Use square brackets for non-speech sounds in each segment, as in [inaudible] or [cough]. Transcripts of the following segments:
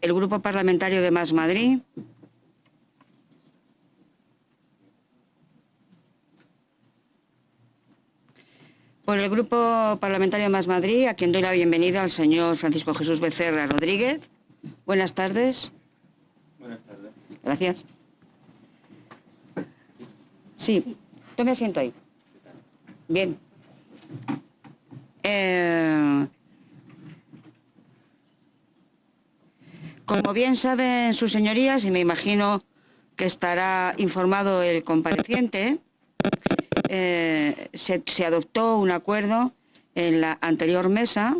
el Grupo Parlamentario de Más Madrid. Por el Grupo Parlamentario de Más Madrid, a quien doy la bienvenida al señor Francisco Jesús Becerra Rodríguez. Buenas tardes. Buenas tardes. Gracias. Sí, tome asiento ahí. Bien. Eh, como bien saben sus señorías, y me imagino que estará informado el compareciente, eh, se, adoptó un acuerdo en la anterior mesa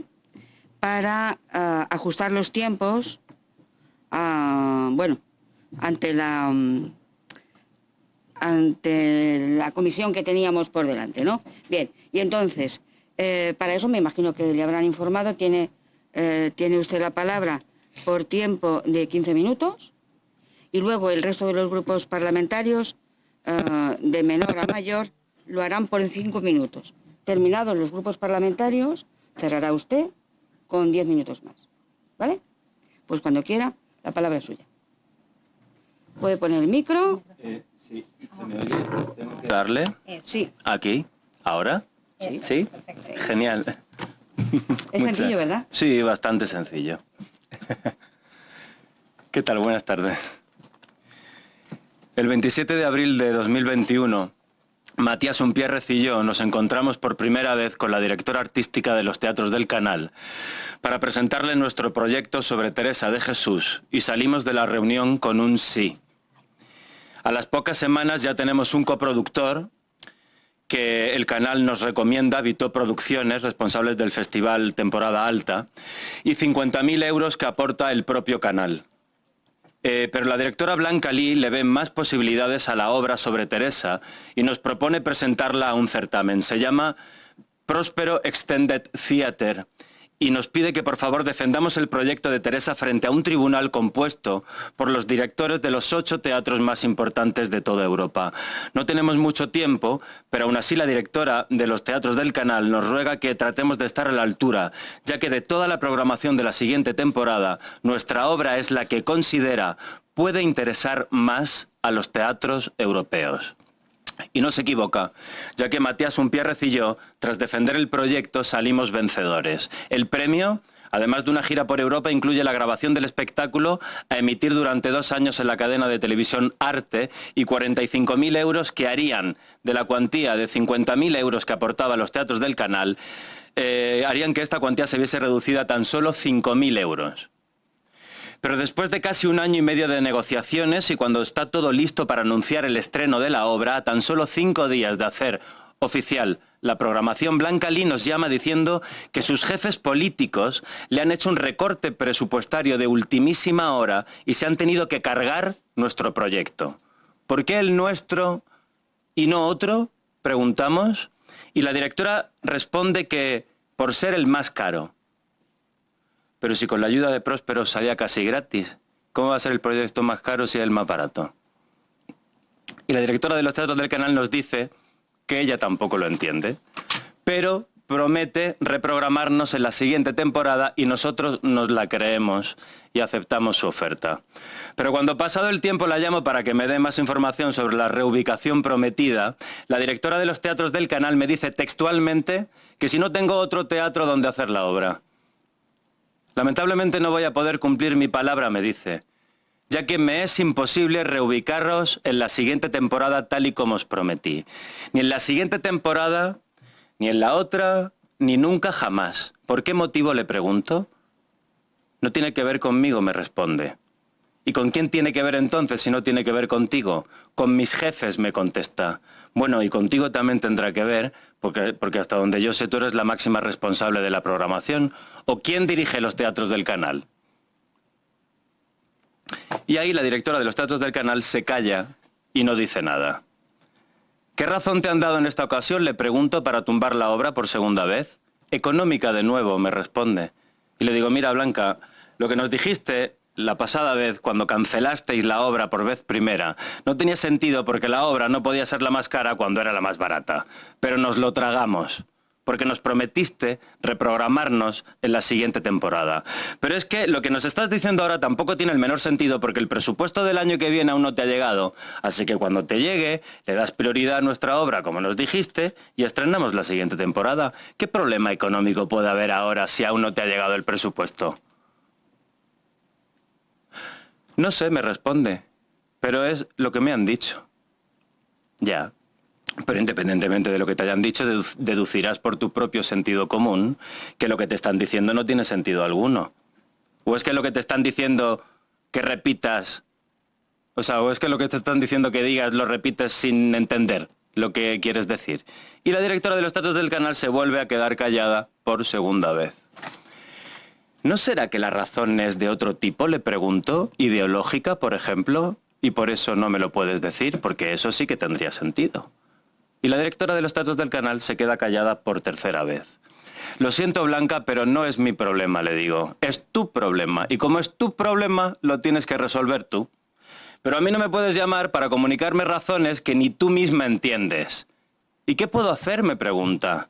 para ah, ajustar los tiempos, ah, bueno, ante la mm, ante la comisión que teníamos por delante, ¿no? Bien, y entonces, eh, para eso me imagino que le habrán informado, tiene, eh, tiene usted la palabra por tiempo de 15 minutos y luego el resto de los grupos parlamentarios, eh, de menor a mayor, lo harán por 5 minutos. Terminados los grupos parlamentarios, cerrará usted con 10 minutos más. ¿Vale? Pues cuando quiera, la palabra es suya. Puede poner el micro. Eh, sí, ¿se me oye? ¿Tengo que darle? Sí, ¿Aquí? ¿Ahora? Sí. ¿Sí? Genial. es [laughs] Muchas- sencillo, ¿verdad? Sí, bastante sencillo. [laughs] ¿Qué tal? Buenas tardes. El 27 de abril de 2021, Matías Umpierrez y yo nos encontramos por primera vez con la directora artística de los teatros del canal para presentarle nuestro proyecto sobre Teresa de Jesús y salimos de la reunión con un sí. A las pocas semanas ya tenemos un coproductor que el canal nos recomienda, Vito Producciones, responsables del festival Temporada Alta, y 50.000 euros que aporta el propio canal. Eh, pero la directora Blanca Lee le ve más posibilidades a la obra sobre Teresa y nos propone presentarla a un certamen. Se llama Próspero Extended Theater y nos pide que por favor defendamos el proyecto de Teresa frente a un tribunal compuesto por los directores de los ocho teatros más importantes de toda Europa. No tenemos mucho tiempo, pero aún así la directora de los teatros del canal nos ruega que tratemos de estar a la altura, ya que de toda la programación de la siguiente temporada, nuestra obra es la que considera puede interesar más a los teatros europeos. Y no se equivoca, ya que Matías Umpierrez y yo, tras defender el proyecto, salimos vencedores. El premio, además de una gira por Europa, incluye la grabación del espectáculo a emitir durante dos años en la cadena de televisión Arte y 45.000 euros que harían de la cuantía de 50.000 euros que aportaba los teatros del canal, eh, harían que esta cuantía se viese reducida a tan solo 5.000 euros. Pero después de casi un año y medio de negociaciones y cuando está todo listo para anunciar el estreno de la obra, a tan solo cinco días de hacer oficial la programación, Blanca Lee nos llama diciendo que sus jefes políticos le han hecho un recorte presupuestario de ultimísima hora y se han tenido que cargar nuestro proyecto. ¿Por qué el nuestro y no otro? Preguntamos. Y la directora responde que por ser el más caro. Pero si con la ayuda de Próspero salía casi gratis, ¿cómo va a ser el proyecto más caro si es el más barato? Y la directora de los teatros del canal nos dice que ella tampoco lo entiende, pero promete reprogramarnos en la siguiente temporada y nosotros nos la creemos y aceptamos su oferta. Pero cuando pasado el tiempo la llamo para que me dé más información sobre la reubicación prometida, la directora de los teatros del canal me dice textualmente que si no tengo otro teatro donde hacer la obra. Lamentablemente no voy a poder cumplir mi palabra, me dice, ya que me es imposible reubicaros en la siguiente temporada tal y como os prometí. Ni en la siguiente temporada, ni en la otra, ni nunca jamás. ¿Por qué motivo le pregunto? No tiene que ver conmigo, me responde. ¿Y con quién tiene que ver entonces si no tiene que ver contigo? Con mis jefes, me contesta. Bueno, y contigo también tendrá que ver, porque, porque hasta donde yo sé tú eres la máxima responsable de la programación. ¿O quién dirige los teatros del canal? Y ahí la directora de los teatros del canal se calla y no dice nada. ¿Qué razón te han dado en esta ocasión? Le pregunto para tumbar la obra por segunda vez. Económica de nuevo, me responde. Y le digo, mira Blanca, lo que nos dijiste la pasada vez cuando cancelasteis la obra por vez primera no tenía sentido porque la obra no podía ser la más cara cuando era la más barata. Pero nos lo tragamos. porque nos prometiste reprogramarnos en la siguiente temporada. Pero es que lo que nos estás diciendo ahora tampoco tiene el menor sentido porque el presupuesto del año que viene aún no te ha llegado. Así que cuando te llegue, le das prioridad a nuestra obra, como nos dijiste, y estrenamos la siguiente temporada. ¿Qué problema económico puede haber ahora si aún no te ha llegado el presupuesto? No sé, me responde, pero es lo que me han dicho. Ya, pero independientemente de lo que te hayan dicho, deducirás por tu propio sentido común que lo que te están diciendo no tiene sentido alguno. ¿O es que lo que te están diciendo que repitas, o sea, o es que lo que te están diciendo que digas lo repites sin entender lo que quieres decir? Y la directora de los datos del canal se vuelve a quedar callada por segunda vez. ¿No será que la razón es de otro tipo? Le pregunto. ¿Ideológica, por ejemplo? Y por eso no me lo puedes decir, porque eso sí que tendría sentido. Y la directora de los datos del canal se queda callada por tercera vez. Lo siento, Blanca, pero no es mi problema, le digo. Es tu problema. Y como es tu problema, lo tienes que resolver tú. Pero a mí no me puedes llamar para comunicarme razones que ni tú misma entiendes. ¿Y qué puedo hacer? me pregunta.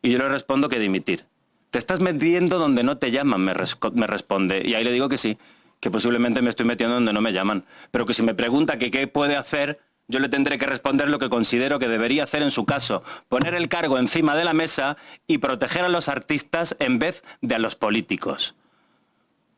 Y yo le respondo que dimitir. Te estás metiendo donde no te llaman, me, responde. Y ahí le digo que sí, que posiblemente me estoy metiendo donde no me llaman. Pero que si me pregunta qué puede hacer, yo le tendré que responder lo que considero que debería hacer en su caso, poner el cargo encima de la mesa y proteger a los artistas en vez de a los políticos.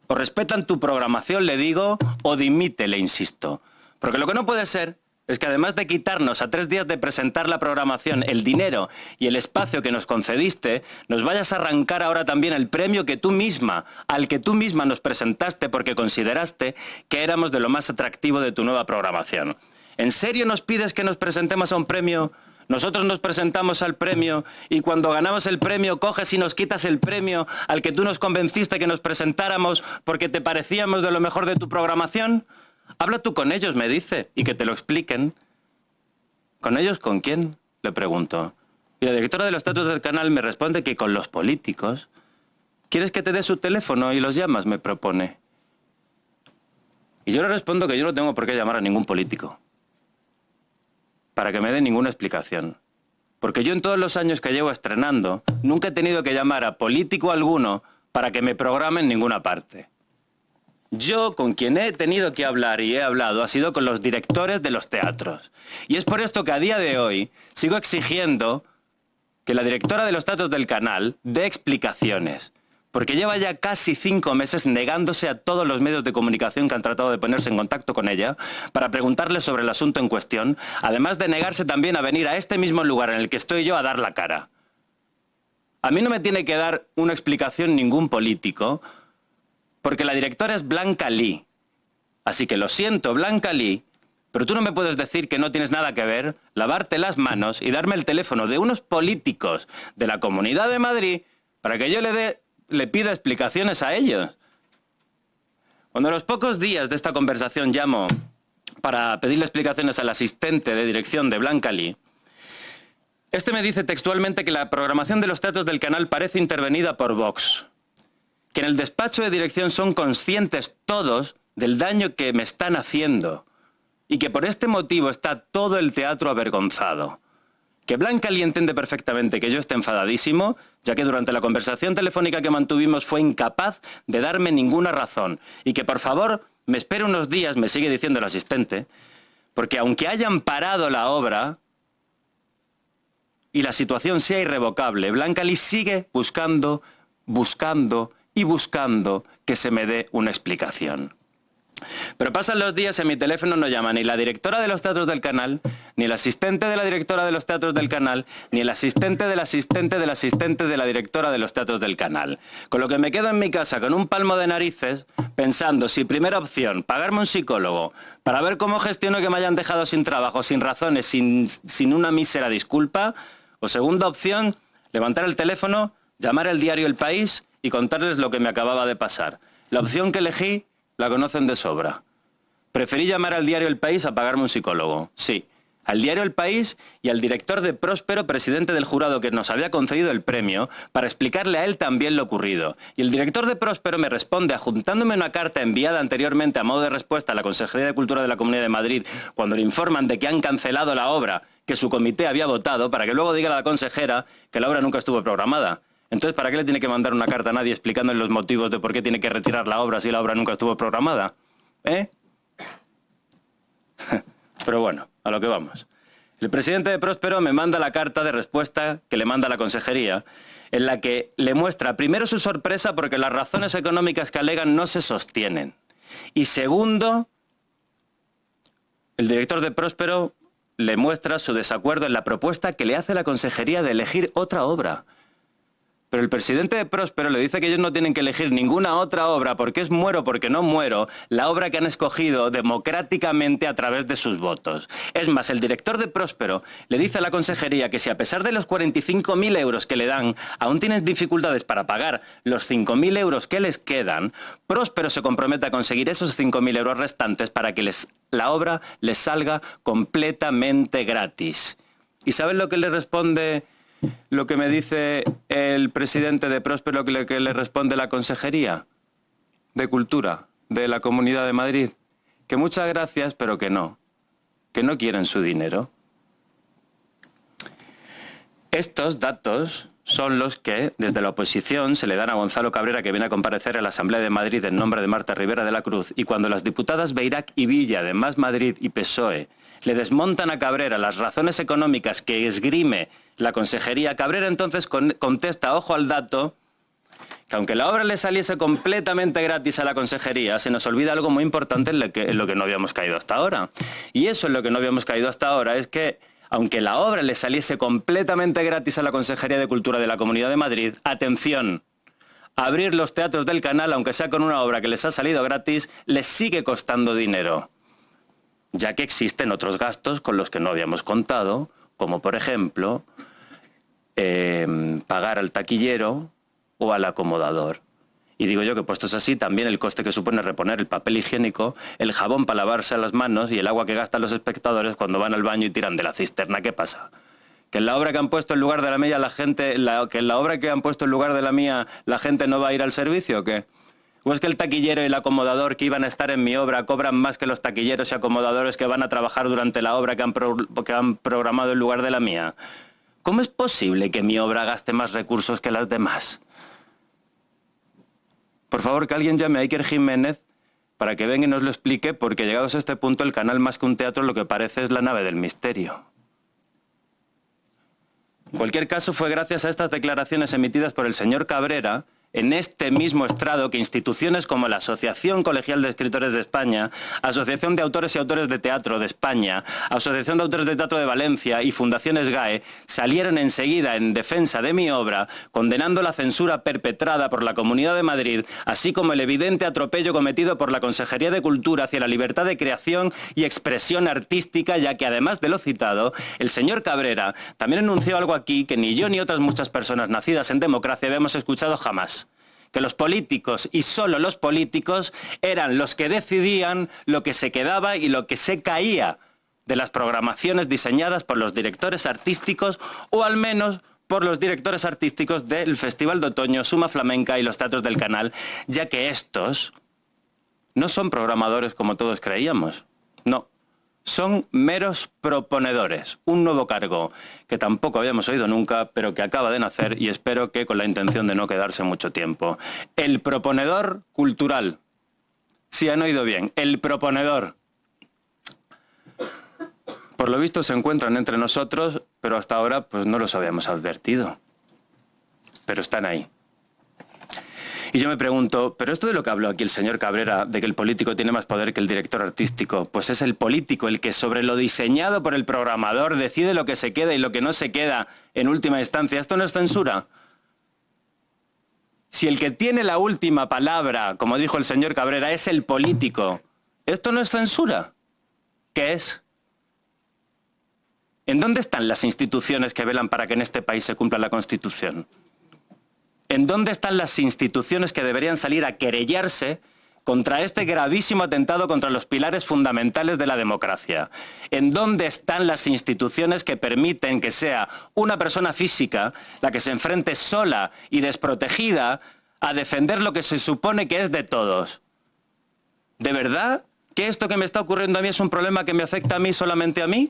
O respetan tu programación, le digo, o dimite, le insisto. Porque lo que no puede ser es que además de quitarnos a tres días de presentar la programación el dinero y el espacio que nos concediste, nos vayas a arrancar ahora también el premio que tú misma, al que tú misma nos presentaste porque consideraste que éramos de lo más atractivo de tu nueva programación. ¿En serio nos pides que nos presentemos a un premio? Nosotros nos presentamos al premio y cuando ganamos el premio coges y nos quitas el premio al que tú nos convenciste que nos presentáramos porque te parecíamos de lo mejor de tu programación. Habla tú con ellos, me dice, y que te lo expliquen. ¿Con ellos con quién? Le pregunto. Y la directora de los datos del canal me responde que con los políticos. ¿Quieres que te dé su teléfono y los llamas? me propone. Y yo le respondo que yo no tengo por qué llamar a ningún político para que me dé ninguna explicación. Porque yo en todos los años que llevo estrenando, nunca he tenido que llamar a político alguno para que me programe en ninguna parte. Yo con quien he tenido que hablar y he hablado ha sido con los directores de los teatros. Y es por esto que a día de hoy sigo exigiendo que la directora de los teatros del canal dé explicaciones porque lleva ya casi cinco meses negándose a todos los medios de comunicación que han tratado de ponerse en contacto con ella para preguntarle sobre el asunto en cuestión, además de negarse también a venir a este mismo lugar en el que estoy yo a dar la cara. A mí no me tiene que dar una explicación ningún político, porque la directora es Blanca Lee. Así que lo siento, Blanca Lee, pero tú no me puedes decir que no tienes nada que ver, lavarte las manos y darme el teléfono de unos políticos de la Comunidad de Madrid para que yo le le pida explicaciones a ellos. Cuando a los pocos días de esta conversación llamo para pedirle explicaciones al asistente de dirección de Blanca Lee, este me dice textualmente que la programación de los teatros del canal parece intervenida por Vox, que en el despacho de dirección son conscientes todos del daño que me están haciendo y que por este motivo está todo el teatro avergonzado. Que Blanca Lee entiende perfectamente que yo esté enfadadísimo, ya que durante la conversación telefónica que mantuvimos fue incapaz de darme ninguna razón, y que por favor me espere unos días, me sigue diciendo el asistente, porque aunque hayan parado la obra y la situación sea irrevocable, Blanca Lee sigue buscando, buscando y buscando que se me dé una explicación. Pero pasan los días y en mi teléfono no llama ni la directora de los teatros del canal, ni el asistente de la directora de los teatros del canal, ni el asistente del asistente del asistente de la directora de los teatros del canal. Con lo que me quedo en mi casa con un palmo de narices pensando si primera opción, pagarme un psicólogo para ver cómo gestiono que me hayan dejado sin trabajo, sin razones, sin, sin una mísera disculpa, o segunda opción, levantar el teléfono, llamar al diario El País y contarles lo que me acababa de pasar. La opción que elegí la conocen de sobra. Preferí llamar al diario El País a pagarme un psicólogo. Sí, al diario El País y al director de Próspero, presidente del jurado que nos había concedido el premio, para explicarle a él también lo ocurrido. Y el director de Próspero me responde adjuntándome una carta enviada anteriormente a modo de respuesta a la Consejería de Cultura de la Comunidad de Madrid cuando le informan de que han cancelado la obra que su comité había votado para que luego diga a la consejera que la obra nunca estuvo programada. Entonces, ¿para qué le tiene que mandar una carta a nadie explicándole los motivos de por qué tiene que retirar la obra si la obra nunca estuvo programada? ¿Eh? [laughs] Pero bueno, a lo que vamos. El presidente de Próspero me manda la carta de respuesta que le manda la consejería, en la que le muestra primero su sorpresa porque las razones económicas que alegan no se sostienen. Y segundo, el director de Próspero le muestra su desacuerdo en la propuesta que le hace la consejería de elegir otra obra. Pero el presidente de Próspero le dice que ellos no tienen que elegir ninguna otra obra porque es muero porque no muero, la obra que han escogido democráticamente a través de sus votos. Es más, el director de Próspero le dice a la consejería que si a pesar de los 45.000 euros que le dan, aún tienen dificultades para pagar los 5.000 euros que les quedan, Próspero se compromete a conseguir esos 5.000 euros restantes para que les, la obra les salga completamente gratis. ¿Y saben lo que le responde? Lo que me dice el presidente de Próspero que le, responde la Consejería de Cultura de la Comunidad de Madrid, que muchas gracias, pero que no, que no quieren su dinero. Estos datos son los que desde la oposición se le dan a Gonzalo Cabrera que viene a comparecer a la Asamblea de Madrid en nombre de Marta Rivera de la Cruz y cuando las diputadas Beirac y Villa de Más Madrid y PSOE le desmontan a Cabrera las razones económicas que esgrime la consejería, Cabrera entonces contesta, ojo al dato, que aunque la obra le saliese completamente gratis a la consejería, se nos olvida algo muy importante en lo, que, en lo que no habíamos caído hasta ahora. Y eso en lo que no habíamos caído hasta ahora es que aunque la obra le saliese completamente gratis a la Consejería de Cultura de la Comunidad de Madrid, atención, abrir los teatros del canal, aunque sea con una obra que les ha salido gratis, les sigue costando dinero ya que existen otros gastos con los que no habíamos contado, como por ejemplo em, pagar al taquillero o al acomodador. Y digo yo que puestos así, también el coste que supone reponer el papel higiénico, el jabón para lavarse las manos y el agua que gastan los espectadores cuando van al baño y tiran de la cisterna. ¿Qué pasa? que en la obra que han puesto en lugar de la mía la gente, que en la obra que han puesto en lugar de la mía la gente no va a ir al servicio, ¿o qué? ¿O es que el taquillero y el acomodador que iban a estar en mi obra cobran más que los taquilleros y acomodadores que van a trabajar durante la obra que han, que han programado en lugar de la mía? ¿Cómo es posible que mi obra gaste más recursos que las demás? Por favor, que alguien llame a Iker Jiménez para que venga y nos lo explique, porque llegados a este punto el canal más que un teatro lo que parece es la nave del misterio. En cualquier caso, fue gracias a estas declaraciones emitidas por el señor Cabrera en este mismo estrado que instituciones como la Asociación Colegial de Escritores de España, Asociación de Autores y Autores de Teatro de España, Asociación de Autores de Teatro de Valencia y Fundaciones GAE salieron enseguida en defensa de mi obra, condenando la censura perpetrada por la Comunidad de Madrid, así como el evidente atropello cometido por la Consejería de Cultura hacia la libertad de creación y expresión artística, ya que además de lo citado, el señor Cabrera también anunció algo aquí que ni yo ni otras muchas personas nacidas en democracia habíamos escuchado jamás que los políticos y solo los políticos eran los que decidían lo que se quedaba y lo que se caía de las programaciones diseñadas por los directores artísticos o al menos por los directores artísticos del Festival de Otoño, Suma Flamenca y los Teatros del Canal, ya que estos no son programadores como todos creíamos. No, son meros proponedores, un nuevo cargo que tampoco habíamos oído nunca, pero que acaba de nacer y espero que con la intención de no quedarse mucho tiempo. El proponedor cultural. Si han oído bien, el proponedor. Por lo visto se encuentran entre nosotros, pero hasta ahora pues no los habíamos advertido. Pero están ahí. Y yo me pregunto, ¿pero esto de lo que habló aquí el señor Cabrera, de que el político tiene más poder que el director artístico, pues es el político el que sobre lo diseñado por el programador decide lo que se queda y lo que no se queda en última instancia? ¿Esto no es censura? Si el que tiene la última palabra, como dijo el señor Cabrera, es el político, ¿esto no es censura? ¿Qué es? ¿En dónde están las instituciones que velan para que en este país se cumpla la Constitución? ¿En dónde están las instituciones que deberían salir a querellarse contra este gravísimo atentado contra los pilares fundamentales de la democracia. ¿En dónde están las instituciones que permiten que sea una persona física la que se enfrente sola y desprotegida a defender lo que se supone que es de todos? ¿De verdad que esto que me está ocurriendo a mí es un problema que me afecta a mí solamente a mí?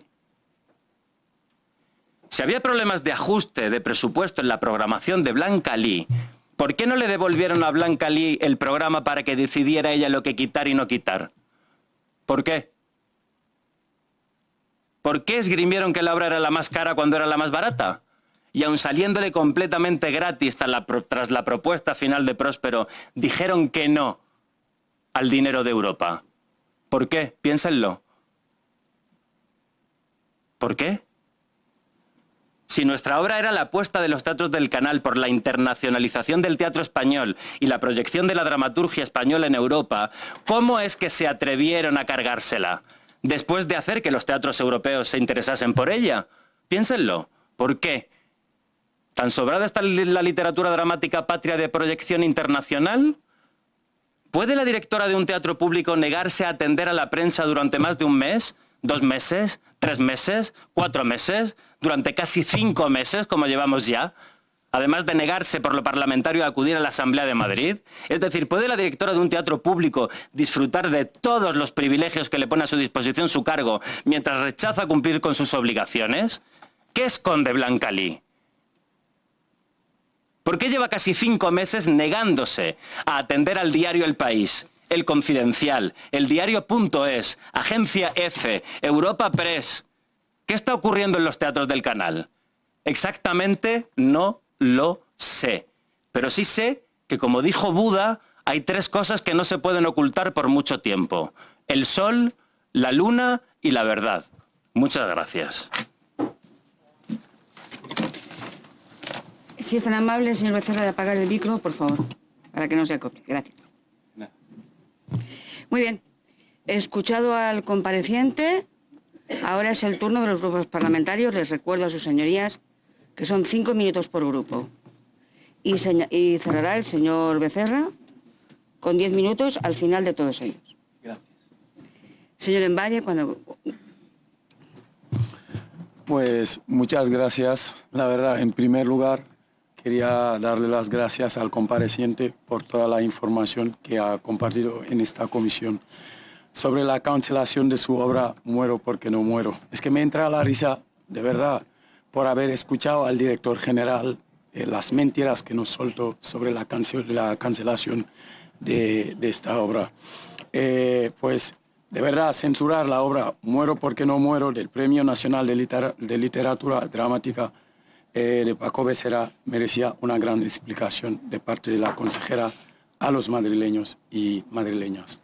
Si había problemas de ajuste de presupuesto en la programación de Blanca Lee, ¿por qué no le devolvieron a Blanca Lee el programa para que decidiera ella lo que quitar y no quitar? ¿Por qué? ¿Por qué esgrimieron que la obra era la más cara cuando era la más barata? Y aun saliéndole completamente gratis tras la, propuesta final de Próspero, dijeron que no al dinero de Europa. ¿Por qué? Piénsenlo. ¿Por qué? Si nuestra obra era la apuesta de los teatros del canal por la internacionalización del teatro español y la proyección de la dramaturgia española en Europa, ¿cómo es que se atrevieron a cargársela? Después de hacer que los teatros europeos se interesasen por ella. Piénsenlo. ¿Por qué? ¿Tan sobrada está la literatura dramática patria de proyección internacional? ¿Puede la directora de un teatro público negarse a atender a la prensa durante más de un mes? dos meses, tres meses, cuatro meses, durante casi cinco meses, como llevamos ya, además de negarse por lo parlamentario a acudir a la Asamblea de Madrid? Es decir, ¿puede la directora de un teatro público disfrutar de todos los privilegios que le pone a su disposición su cargo mientras rechaza cumplir con sus obligaciones? ¿Qué esconde Blanca? ¿Por qué lleva casi cinco meses negándose a atender al diario El País? El Confidencial, El Diario.es, Agencia F, Europa Press. ¿Qué está ocurriendo en los teatros del canal? Exactamente no lo sé. Pero sí sé que, como dijo Buda, hay tres cosas que no se pueden ocultar por mucho tiempo. El sol, la luna y la verdad. Muchas gracias. Si es tan amable, señor Becerra, de apagar el micro, por favor, para que no se acople. Gracias. Muy bien. He escuchado al compareciente. Ahora es el turno de los grupos parlamentarios. Les recuerdo a sus señorías que son cinco minutos por grupo. Y, cerrará el señor Becerra con diez minutos al final de todos ellos. Gracias. Señor Envalle, cuando... Pues muchas gracias. La verdad, en primer lugar, Quería darle las gracias al compareciente por toda la información que ha compartido en esta comisión sobre la cancelación de su obra Muero porque no muero. Es que me entra la risa, de verdad, por haber escuchado al director general eh, las mentiras que nos soltó sobre la, la cancelación de, esta obra. Eh, pues, de verdad, censurar la obra Muero porque no muero del Premio Nacional de Literatura Dramática eh, de Paco Becerra merecía una gran explicación de parte de la consejera a los madrileños y madrileñas.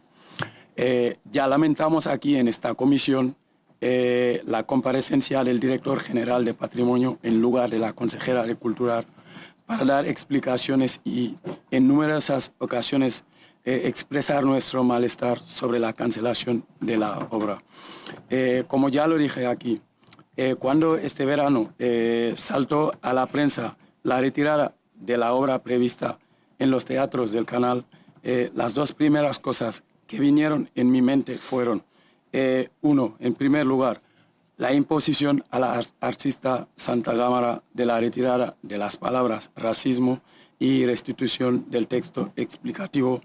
Eh, ya lamentamos aquí en esta comisión eh, la comparecencia del director general de Patrimonio en lugar de la consejera de Cultura para dar explicaciones y en numerosas ocasiones expresar nuestro malestar sobre la cancelación de la obra. como ya lo dije aquí, eh, cuando este verano eh, saltó a la prensa la retirada de la obra prevista en los teatros del canal, eh, las dos primeras cosas que vinieron en mi mente fueron, uno, en primer lugar, la imposición a la artista Santa Gámara de la retirada de las palabras racismo y restitución del texto explicativo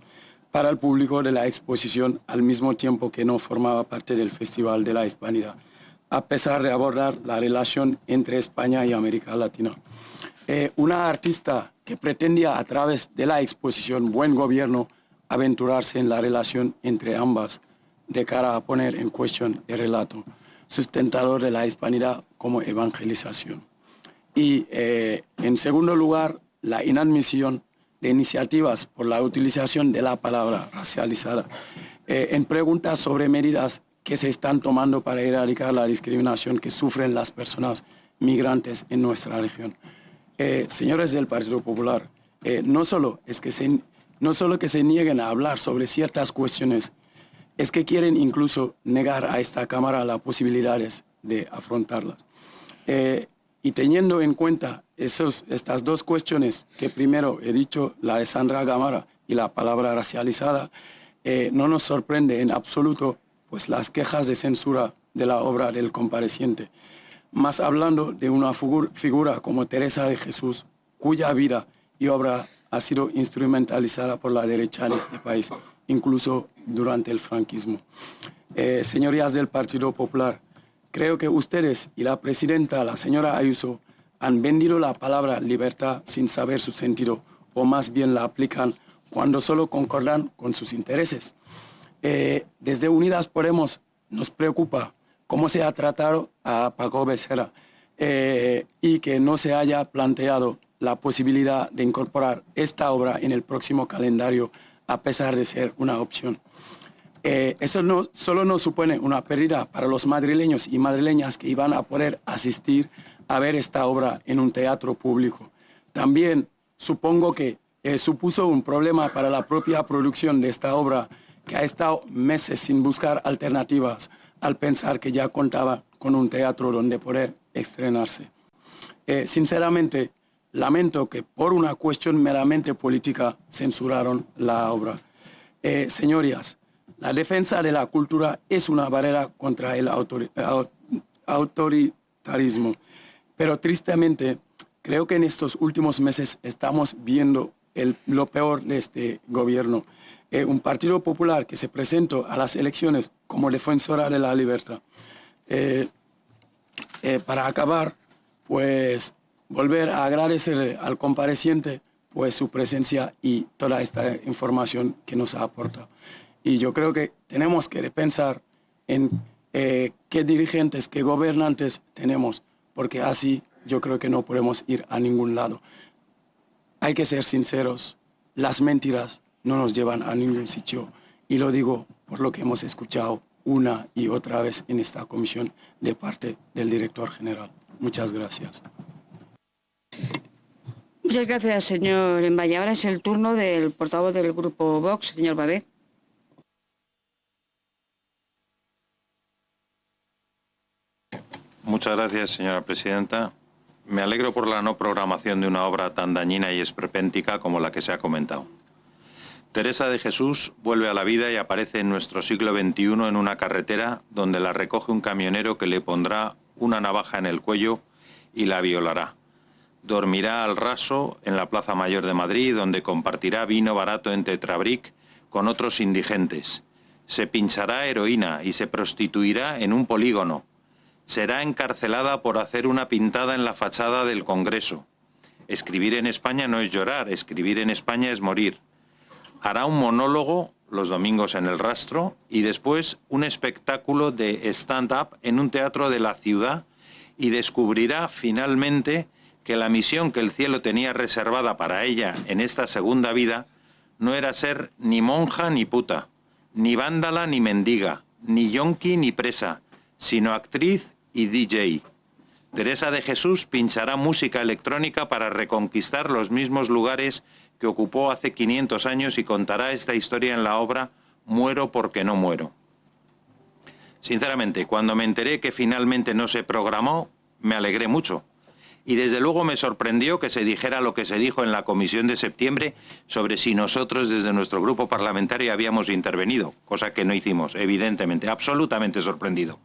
para el público de la exposición al mismo tiempo que no formaba parte del Festival de la Hispanidad a pesar de abordar la relación entre España y América Latina. Eh, una artista que pretendía a través de la exposición Buen Gobierno aventurarse en la relación entre ambas de cara a poner en cuestión el relato sustentador de la hispanidad como evangelización. Y eh, en segundo lugar, la inadmisión de iniciativas por la utilización de la palabra racializada eh, en preguntas sobre medidas que se están tomando para erradicar la discriminación que sufren las personas migrantes en nuestra región. Eh, señores del Partido Popular, no, solo es que se, no solo que se nieguen a hablar sobre ciertas cuestiones, es que quieren incluso negar a esta Cámara las posibilidades de afrontarlas. Eh, y teniendo en cuenta esos, estas dos cuestiones que primero he dicho, la de Sandra Gamara y la palabra racializada, eh, no nos sorprende en absoluto pues las quejas de censura de la obra del compareciente, más hablando de una figura como Teresa de Jesús, cuya vida y obra ha sido instrumentalizada por la derecha en este país, incluso durante el franquismo. Eh, señorías del Partido Popular, creo que ustedes y la presidenta, la señora Ayuso, han vendido la palabra libertad sin saber su sentido, o más bien la aplican cuando solo concordan con sus intereses. Eh, desde Unidas Podemos nos preocupa cómo se ha tratado a Paco Becerra eh, y que no se haya planteado la posibilidad de incorporar esta obra en el próximo calendario, a pesar de ser una opción. Eh, eso no, solo nos supone una pérdida para los madrileños y madrileñas que iban a poder asistir a ver esta obra en un teatro público. También supongo que eh, supuso un problema para la propia producción de esta obra, que ha estado meses sin buscar alternativas al pensar que ya contaba con un teatro donde poder estrenarse. Eh, sinceramente, lamento que por una cuestión meramente política censuraron la obra. Eh, señorías, la defensa de la cultura es una barrera contra el autoritarismo, pero tristemente creo que en estos últimos meses estamos viendo lo peor de este gobierno. Eh, un partido popular que se presentó a las elecciones como defensora de la libertad. Eh, para acabar, pues volver a agradecer al compareciente pues su presencia y toda esta información que nos ha aportado. Y yo creo que tenemos que repensar en eh, qué dirigentes, qué gobernantes tenemos, porque así yo creo que no podemos ir a ningún lado. Hay que ser sinceros, las mentiras no nos llevan a ningún sitio y lo digo por lo que hemos escuchado una y otra vez en esta comisión de parte del director general. Muchas gracias. Muchas gracias, señor Envalle. Ahora es el turno del portavoz del grupo Vox, señor Babé. Muchas gracias, señora presidenta. Me alegro por la no programación de una obra tan dañina y esperpéntica como la que se ha comentado. Teresa de Jesús vuelve a la vida y aparece en nuestro siglo XXI en una carretera donde la recoge un camionero que le pondrá una navaja en el cuello y la violará dormirá al raso en la Plaza Mayor de Madrid, donde compartirá vino barato en Tetrabric con otros indigentes. Se pinchará heroína y se prostituirá en un polígono. Será encarcelada por hacer una pintada en la fachada del Congreso. Escribir en España no es llorar, escribir en España es morir. Hará un monólogo los domingos en el rastro y después un espectáculo de stand-up en un teatro de la ciudad y descubrirá finalmente que la misión que el cielo tenía reservada para ella en esta segunda vida no era ser ni monja ni puta, ni vándala ni mendiga, ni yonki ni presa, sino actriz y DJ. Teresa de Jesús pinchará música electrónica para reconquistar los mismos lugares que ocupó hace 500 años y contará esta historia en la obra Muero porque no muero. Sinceramente, cuando me enteré que finalmente no se programó, me alegré mucho y desde luego me sorprendió que se dijera lo que se dijo en la comisión de septiembre sobre si nosotros desde nuestro grupo parlamentario habíamos intervenido, cosa que no hicimos, evidentemente, absolutamente sorprendido.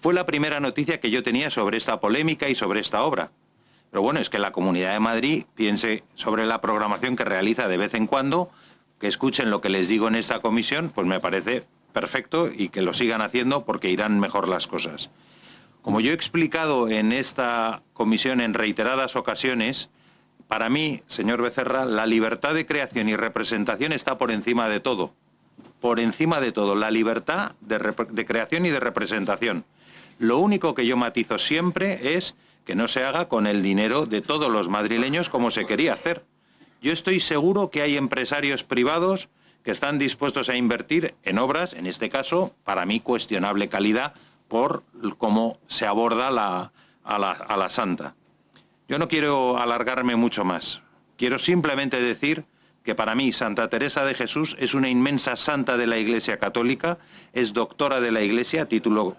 Fue la primera noticia que yo tenía sobre esta polémica y sobre esta obra. Pero bueno, es que la Comunidad de Madrid piense sobre la programación que realiza de vez en cuando, que escuchen lo que les digo en esta comisión, pues me parece perfecto y que lo sigan haciendo porque irán mejor las cosas. Como yo he explicado en esta comisión en reiteradas ocasiones, para mí, señor Becerra, la libertad de creación y representación está por encima de todo. Por encima de todo, la libertad de, creación y de representación. Lo único que yo matizo siempre es que no se haga con el dinero de todos los madrileños como se quería hacer. Yo estoy seguro que hay empresarios privados que están dispuestos a invertir en obras, en este caso, para mí cuestionable calidad, por cómo se aborda a, la, santa. Yo no quiero alargarme mucho más. Quiero simplemente decir que para mí Santa Teresa de Jesús es una inmensa santa de la Iglesia Católica, es doctora de la Iglesia, título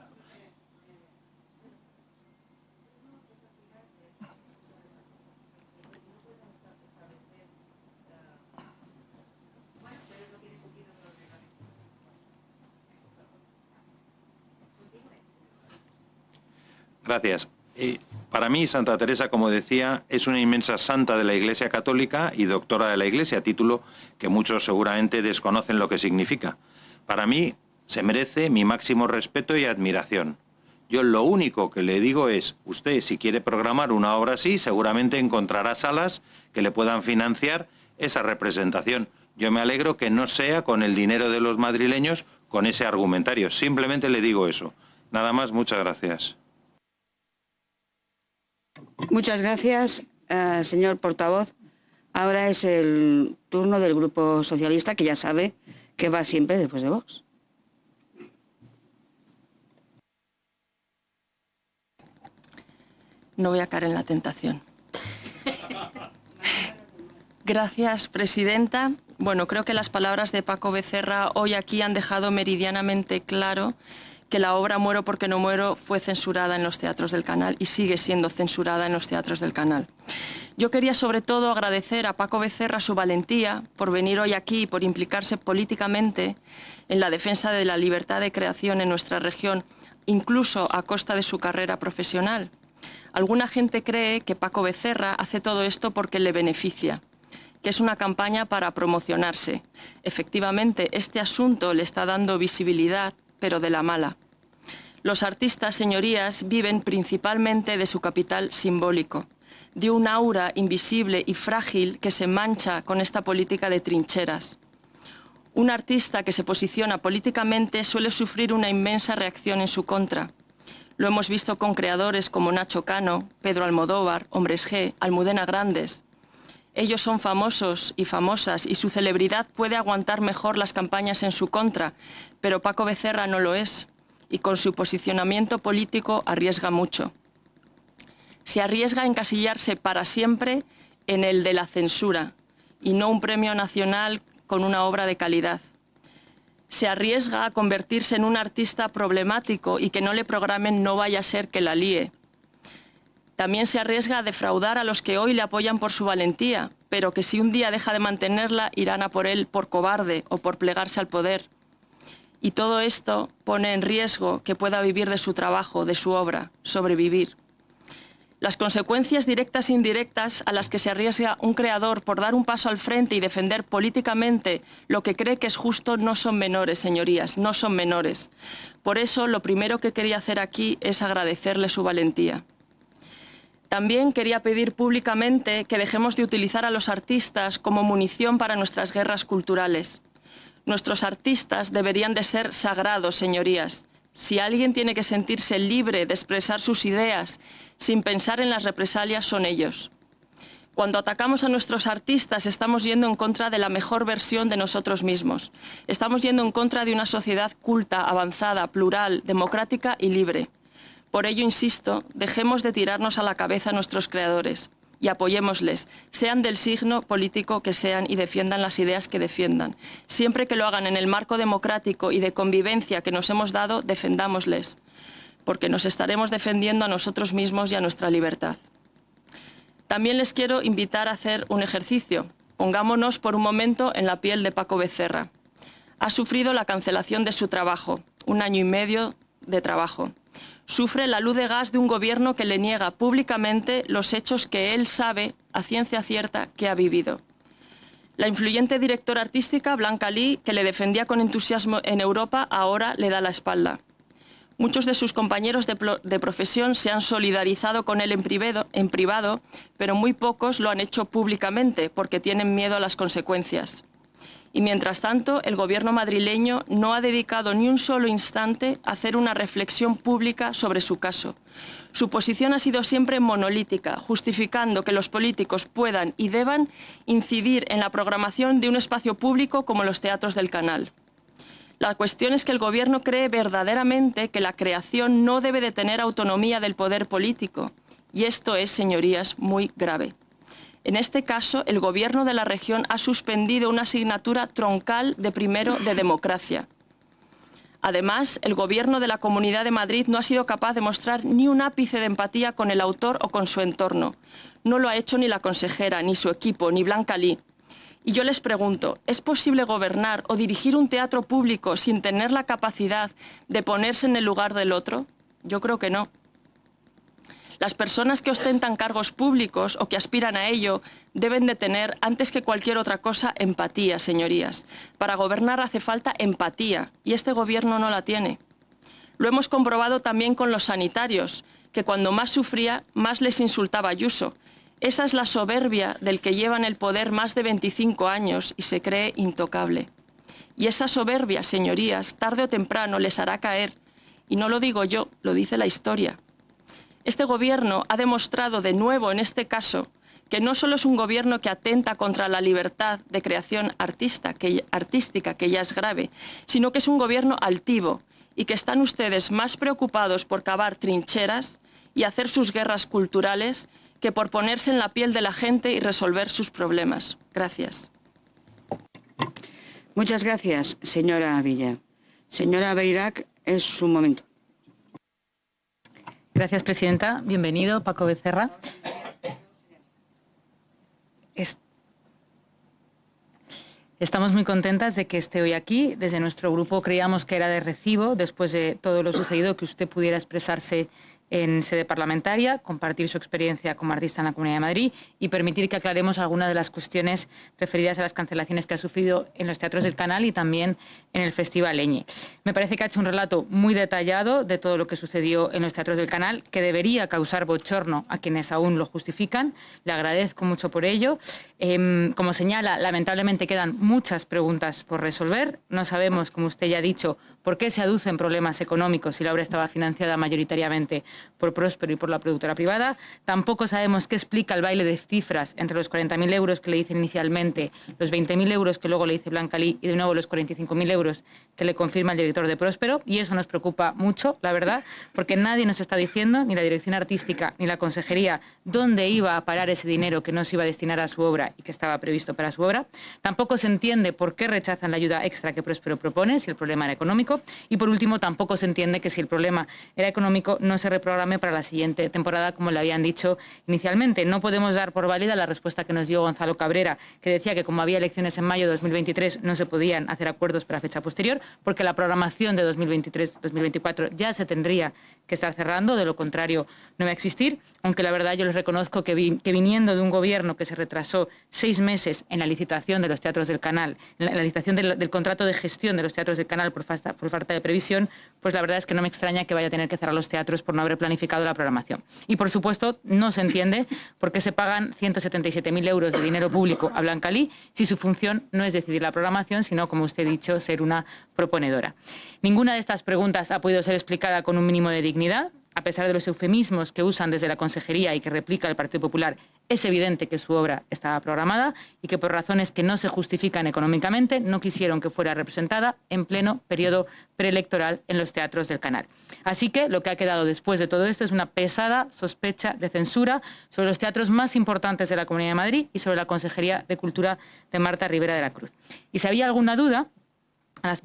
Gracias. para mí, Santa Teresa, como decía, es una inmensa santa de la Iglesia Católica y doctora de la Iglesia, título que muchos seguramente desconocen lo que significa. Para mí, se merece mi máximo respeto y admiración. Yo lo único que le digo es, usted si quiere programar una obra así, seguramente encontrará salas que le puedan financiar esa representación. Yo me alegro que no sea con el dinero de los madrileños con ese argumentario. Simplemente le digo eso. Nada más, muchas gracias. Muchas gracias, eh, señor portavoz. Ahora es el turno del Grupo Socialista, que ya sabe que va siempre después de Vox. No voy a caer en la tentación. Gracias, presidenta. Bueno, creo que las palabras de Paco Becerra hoy aquí han dejado meridianamente claro que la obra Muero porque no muero fue censurada en los teatros del canal y sigue siendo censurada en los teatros del canal. Yo quería sobre todo agradecer a Paco Becerra su valentía por venir hoy aquí y por implicarse políticamente en la defensa de la libertad de creación en nuestra región, incluso a costa de su carrera profesional. Alguna gente cree que Paco Becerra hace todo esto porque le beneficia que es una campaña para promocionarse. Efectivamente, este asunto le está dando visibilidad, pero de la mala. Los artistas, señorías, viven principalmente de su capital simbólico, de un aura invisible y frágil que se mancha con esta política de trincheras. Un artista que se posiciona políticamente suele sufrir una inmensa reacción en su contra. Lo hemos visto con creadores como Nacho Cano, Pedro Almodóvar, Hombres G, Almudena Grandes. Ellos son famosos y famosas y su celebridad puede aguantar mejor las campañas en su contra, pero Paco Becerra no lo es y con su posicionamiento político arriesga mucho. Se arriesga a encasillarse para siempre en el de la censura y no un premio nacional con una obra de calidad. Se arriesga a convertirse en un artista problemático y que no le programen no vaya a ser que la líe también se arriesga a defraudar a los que hoy le apoyan por su valentía, pero que si un día deja de mantenerla irán a por él por cobarde o por plegarse al poder. Y todo esto pone en riesgo que pueda vivir de su trabajo, de su obra, sobrevivir. Las consecuencias directas e indirectas a las que se arriesga un creador por dar un paso al frente y defender políticamente lo que cree que es justo no son menores, señorías, no son menores. Por eso lo primero que quería hacer aquí es agradecerle su valentía. También quería pedir públicamente que dejemos de utilizar a los artistas como munición para nuestras guerras culturales. Nuestros artistas deberían de ser sagrados, señorías. Si alguien tiene que sentirse libre de expresar sus ideas sin pensar en las represalias, son ellos. Cuando atacamos a nuestros artistas estamos yendo en contra de la mejor versión de nosotros mismos. Estamos yendo en contra de una sociedad culta, avanzada, plural, democrática y libre. Por ello, insisto, dejemos de tirarnos a la cabeza a nuestros creadores y apoyémosles, sean del signo político que sean y defiendan las ideas que defiendan. Siempre que lo hagan en el marco democrático y de convivencia que nos hemos dado, defendámosles, porque nos estaremos defendiendo a nosotros mismos y a nuestra libertad. También les quiero invitar a hacer un ejercicio. Pongámonos por un momento en la piel de Paco Becerra. Ha sufrido la cancelación de su trabajo, un año y medio de trabajo sufre la luz de gas de un gobierno que le niega públicamente los hechos que él sabe a ciencia cierta que ha vivido. La influyente directora artística Blanca Lee, que le defendía con entusiasmo en Europa, ahora le da la espalda. Muchos de sus compañeros de, profesión se han solidarizado con él en privado, en privado, pero muy pocos lo han hecho públicamente porque tienen miedo a las consecuencias. Y mientras tanto, el Gobierno madrileño no ha dedicado ni un solo instante a hacer una reflexión pública sobre su caso. Su posición ha sido siempre monolítica, justificando que los políticos puedan y deban incidir en la programación de un espacio público como los teatros del canal. La cuestión es que el Gobierno cree verdaderamente que la creación no debe de tener autonomía del poder político. Y esto es, señorías, muy grave. En este caso, el Gobierno de la región ha suspendido una asignatura troncal de primero de democracia. Además, el Gobierno de la Comunidad de Madrid no ha sido capaz de mostrar ni un ápice de empatía con el autor o con su entorno. No lo ha hecho ni la consejera, ni su equipo, ni Blanca Lee. Y yo les pregunto, ¿es posible gobernar o dirigir un teatro público sin tener la capacidad de ponerse en el lugar del otro? Yo creo que no. Las personas que ostentan cargos públicos o que aspiran a ello deben de tener, antes que cualquier otra cosa, empatía, señorías. Para gobernar hace falta empatía y este Gobierno no la tiene. Lo hemos comprobado también con los sanitarios, que cuando más sufría, más les insultaba Ayuso. Esa es la soberbia del que lleva en el poder más de 25 años y se cree intocable. Y esa soberbia, señorías, tarde o temprano les hará caer. Y no lo digo yo, lo dice la historia. Este Gobierno ha demostrado de nuevo en este caso que no solo es un gobierno que atenta contra la libertad de creación artística, que ya es grave, sino que es un gobierno altivo y que están ustedes más preocupados por cavar trincheras y hacer sus guerras culturales que por ponerse en la piel de la gente y resolver sus problemas. Gracias. Muchas gracias, señora Villa. Señora Beirac, es su momento. Gracias, presidenta. Bienvenido, Paco Becerra. Estamos muy contentas de que esté hoy aquí. Desde nuestro grupo creíamos que era de recibo, después de todo lo sucedido, que usted pudiera expresarse en sede parlamentaria, compartir su experiencia como artista en la Comunidad de Madrid y permitir que aclaremos algunas de las cuestiones referidas a las cancelaciones que ha sufrido en los teatros del canal y también en el Festival Eñe. Me parece que ha hecho un relato muy detallado de todo lo que sucedió en los teatros del canal, que debería causar bochorno a quienes aún lo justifican. Le agradezco mucho por ello. Em, como señala, lamentablemente quedan muchas preguntas por resolver. No sabemos, como usted ya ha dicho, por qué se aducen problemas económicos si la obra estaba financiada mayoritariamente por Próspero y por la productora privada. Tampoco sabemos qué explica el baile de cifras entre los 40.000 euros que le dice inicialmente, los 20.000 euros que luego le dice Blanca Lee y de nuevo los 45.000 euros que le confirma el director de Próspero. Y eso nos preocupa mucho, la verdad, porque nadie nos está diciendo, ni la dirección artística ni la consejería, dónde iba a parar ese dinero que no se iba a destinar a su obra y que estaba previsto para su obra. Tampoco se entiende por qué rechazan la ayuda extra que Próspero propone si el problema era económico. Y por último, tampoco se entiende que si el problema era económico no se reprograme para la siguiente temporada, como le habían dicho inicialmente. No podemos dar por válida la respuesta que nos dio Gonzalo Cabrera, que decía que como había elecciones en mayo de 2023 no se podían hacer acuerdos para fecha posterior, porque la programación de 2023-2024 ya se tendría que estar cerrando, de lo contrario no va a existir, aunque la verdad yo les reconozco que, viniendo de un gobierno que se retrasó seis meses en la licitación de los teatros del canal, en la, licitación del, contrato de gestión de los teatros del canal por falta, por falta de previsión, pues la verdad es que no me extraña que vaya a tener que cerrar los teatros por no haber planificado la programación. Y por supuesto no se entiende por qué se pagan 177.000 euros de dinero público a Blancalí si su función no es decidir la programación, sino, como usted ha dicho, ser una proponedora. Ninguna de estas preguntas ha podido ser explicada con un mínimo de dignidad a pesar de los eufemismos que usan desde la Consejería y que replica el Partido Popular, es evidente que su obra estaba programada y que por razones que no se justifican económicamente no quisieron que fuera representada en pleno periodo preelectoral en los teatros del canal. Así que lo que ha quedado después de todo esto es una pesada sospecha de censura sobre los teatros más importantes de la Comunidad de Madrid y sobre la Consejería de Cultura de Marta Rivera de la Cruz. Y si había alguna duda, a las,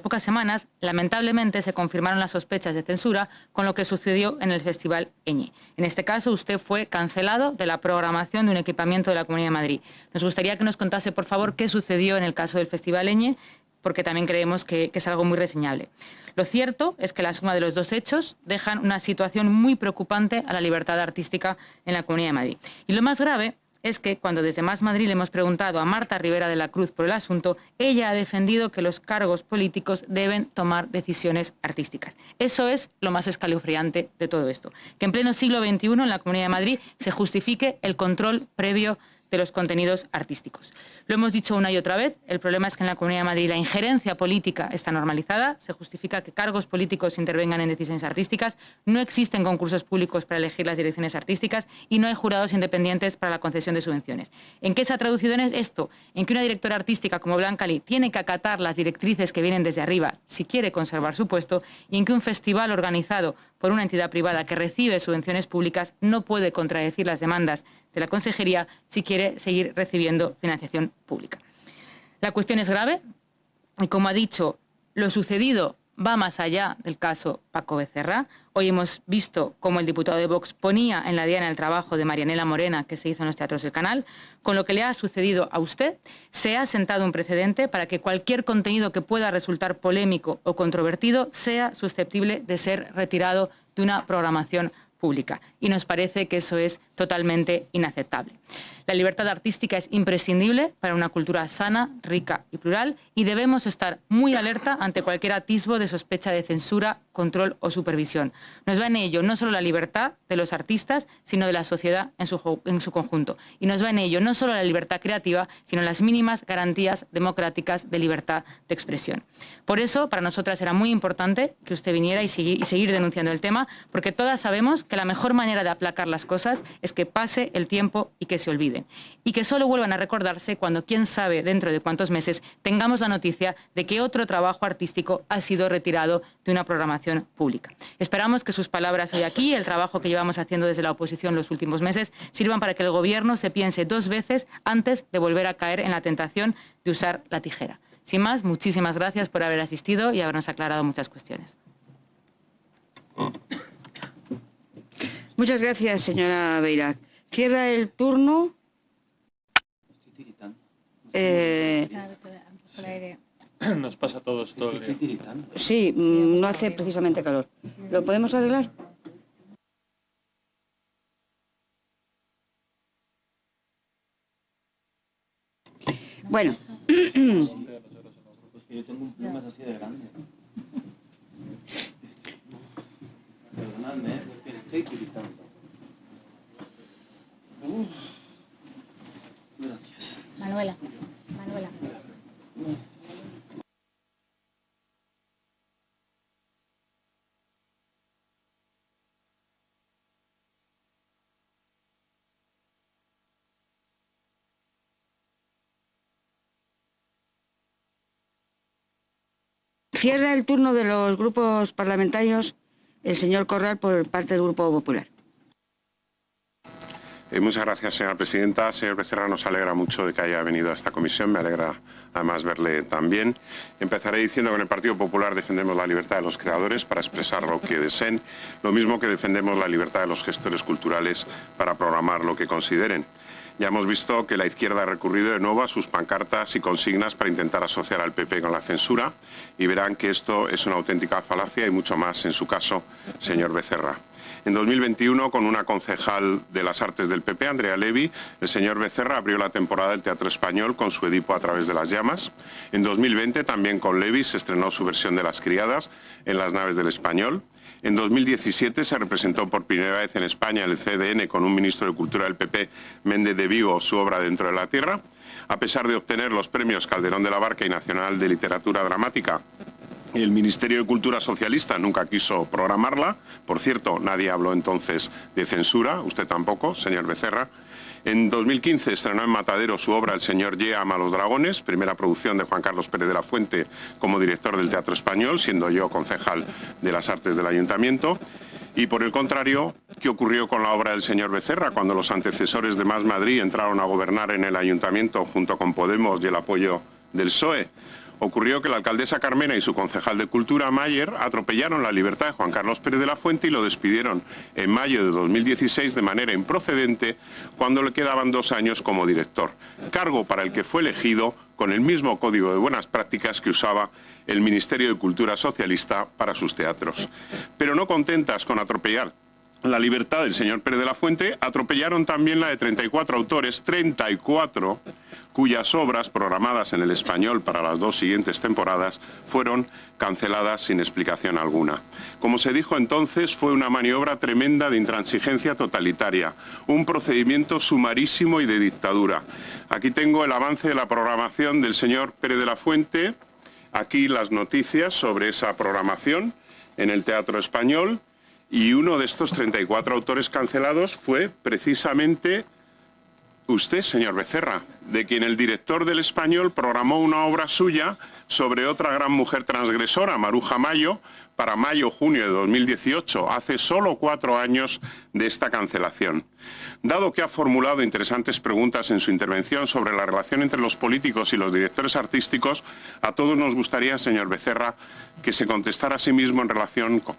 pocas, semanas, lamentablemente, se confirmaron las sospechas de censura con lo que sucedió en el Festival Eñe. En este caso, usted fue cancelado de la programación de un equipamiento de la Comunidad de Madrid. Nos gustaría que nos contase, por favor, qué sucedió en el caso del Festival Eñe, porque también creemos que, que es algo muy reseñable. Lo cierto es que la suma de los dos hechos dejan una situación muy preocupante a la libertad artística en la Comunidad de Madrid. Y lo más grave es que cuando desde Más Madrid le hemos preguntado a Marta Rivera de la Cruz por el asunto, ella ha defendido que los cargos políticos deben tomar decisiones artísticas. Eso es lo más escalofriante de todo esto. Que en pleno siglo XXI en la Comunidad de Madrid se justifique el control previo de los contenidos artísticos. Lo hemos dicho una y otra vez, el problema es que en la Comunidad de Madrid la injerencia política está normalizada, se justifica que cargos políticos intervengan en decisiones artísticas, no existen concursos públicos para elegir las direcciones artísticas y no hay jurados independientes para la concesión de subvenciones. ¿En qué se ha traducido esto? En que una directora artística como Blanca Lee tiene que acatar las directrices que vienen desde arriba si quiere conservar su puesto y en que un festival organizado por una entidad privada que recibe subvenciones públicas no puede contradecir las demandas de la Consejería si quiere seguir recibiendo financiación pública. La cuestión es grave y, como ha dicho, lo sucedido va más allá del caso Paco Becerra. Hoy hemos visto cómo el diputado de Vox ponía en la diana el trabajo de Marianela Morena que se hizo en los teatros del canal. Con lo que le ha sucedido a usted, se ha sentado un precedente para que cualquier contenido que pueda resultar polémico o controvertido sea susceptible de ser retirado de una programación Y nos parece que eso es totalmente inaceptable. La libertad artística es imprescindible para una cultura sana, rica y plural y debemos estar muy alerta ante cualquier atisbo de sospecha de censura, control o supervisión. Nos va en ello no solo la libertad de los artistas, sino de la sociedad en su, conjunto. Y nos va en ello no solo la libertad creativa, sino las mínimas garantías democráticas de libertad de expresión. Por eso, para nosotras era muy importante que usted viniera y seguir, denunciando el tema, porque todas sabemos que la mejor manera de aplacar las cosas es que pase el tiempo y que se Y que solo vuelvan a recordarse cuando, quién sabe, dentro de cuántos meses, tengamos la noticia de que otro trabajo artístico ha sido retirado de una programación pública. Esperamos que sus palabras hoy aquí, el trabajo que llevamos haciendo desde la oposición los últimos meses, sirvan para que el Gobierno se piense dos veces antes de volver a caer en la tentación de usar la tijera. Sin más, muchísimas gracias por haber asistido y habernos aclarado muchas cuestiones. Muchas gracias, señora Beirac. Cierra el turno. Eh, [clears throat] Nos pasa a todos todo el día. sí, no hace precisamente calor. ¿Lo podemos arreglar? Bueno, Yo tengo un plumas así de grande. Perdonadme, porque estoy tiritando. Cierra el turno de los grupos parlamentarios el señor Corral por parte del Grupo Popular. Eh, muchas gracias, señora presidenta. Señor Becerra, nos alegra mucho de que haya venido a esta comisión. Me alegra además verle también. Empezaré diciendo que en el Partido Popular defendemos la libertad de los creadores para expresar lo que deseen, lo mismo que defendemos la libertad de los gestores culturales para programar lo que consideren. Ya hemos visto que la izquierda ha recurrido de nuevo a sus pancartas y consignas para intentar asociar al PP con la censura y verán que esto es una auténtica falacia y mucho más en su caso, señor Becerra. En 2021, con una concejal de las artes del PP, Andrea Levy, el señor Becerra abrió la temporada del Teatro Español con su Edipo a través de las llamas. En 2020, también con Levy, se estrenó su versión de Las Criadas en las naves del Español. En 2017 se representó por primera vez en España el CDN con un ministro de Cultura del PP, Méndez de Vigo, su obra Dentro de la Tierra. A pesar de obtener los premios Calderón de la Barca y Nacional de Literatura Dramática el Ministerio de Cultura Socialista nunca quiso programarla. Por cierto, nadie habló entonces de censura, usted tampoco, señor Becerra. En 2015 estrenó en Matadero su obra El señor Ye ama los dragones, primera producción de Juan Carlos Pérez de la Fuente como director del Teatro Español, siendo yo concejal de las artes del Ayuntamiento. Y por el contrario, ¿qué ocurrió con la obra del señor Becerra cuando los antecesores de Más Madrid entraron a gobernar en el Ayuntamiento junto con Podemos y el apoyo del PSOE? Ocurrió que la alcaldesa Carmena y su concejal de Cultura, Mayer, atropellaron la libertad de Juan Carlos Pérez de la Fuente y lo despidieron en mayo de 2016 de manera improcedente cuando le quedaban dos años como director, cargo para el que fue elegido con el mismo código de buenas prácticas que usaba el Ministerio de Cultura Socialista para sus teatros. Pero no contentas con atropellar la libertad del señor Pérez de la Fuente, atropellaron también la de 34 autores, 34 cuyas obras programadas en el español para las dos siguientes temporadas fueron canceladas sin explicación alguna. Como se dijo entonces, fue una maniobra tremenda de intransigencia totalitaria, un procedimiento sumarísimo y de dictadura. Aquí tengo el avance de la programación del señor Pérez de la Fuente, aquí las noticias sobre esa programación en el Teatro Español y uno de estos 34 autores cancelados fue precisamente usted, señor Becerra, de quien el director del Español programó una obra suya sobre otra gran mujer transgresora, Maruja Mayo, para mayo-junio de 2018, hace solo cuatro años de esta cancelación. Dado que ha formulado interesantes preguntas en su intervención sobre la relación entre los políticos y los directores artísticos, a todos nos gustaría, señor Becerra, que se contestara a sí mismo en relación con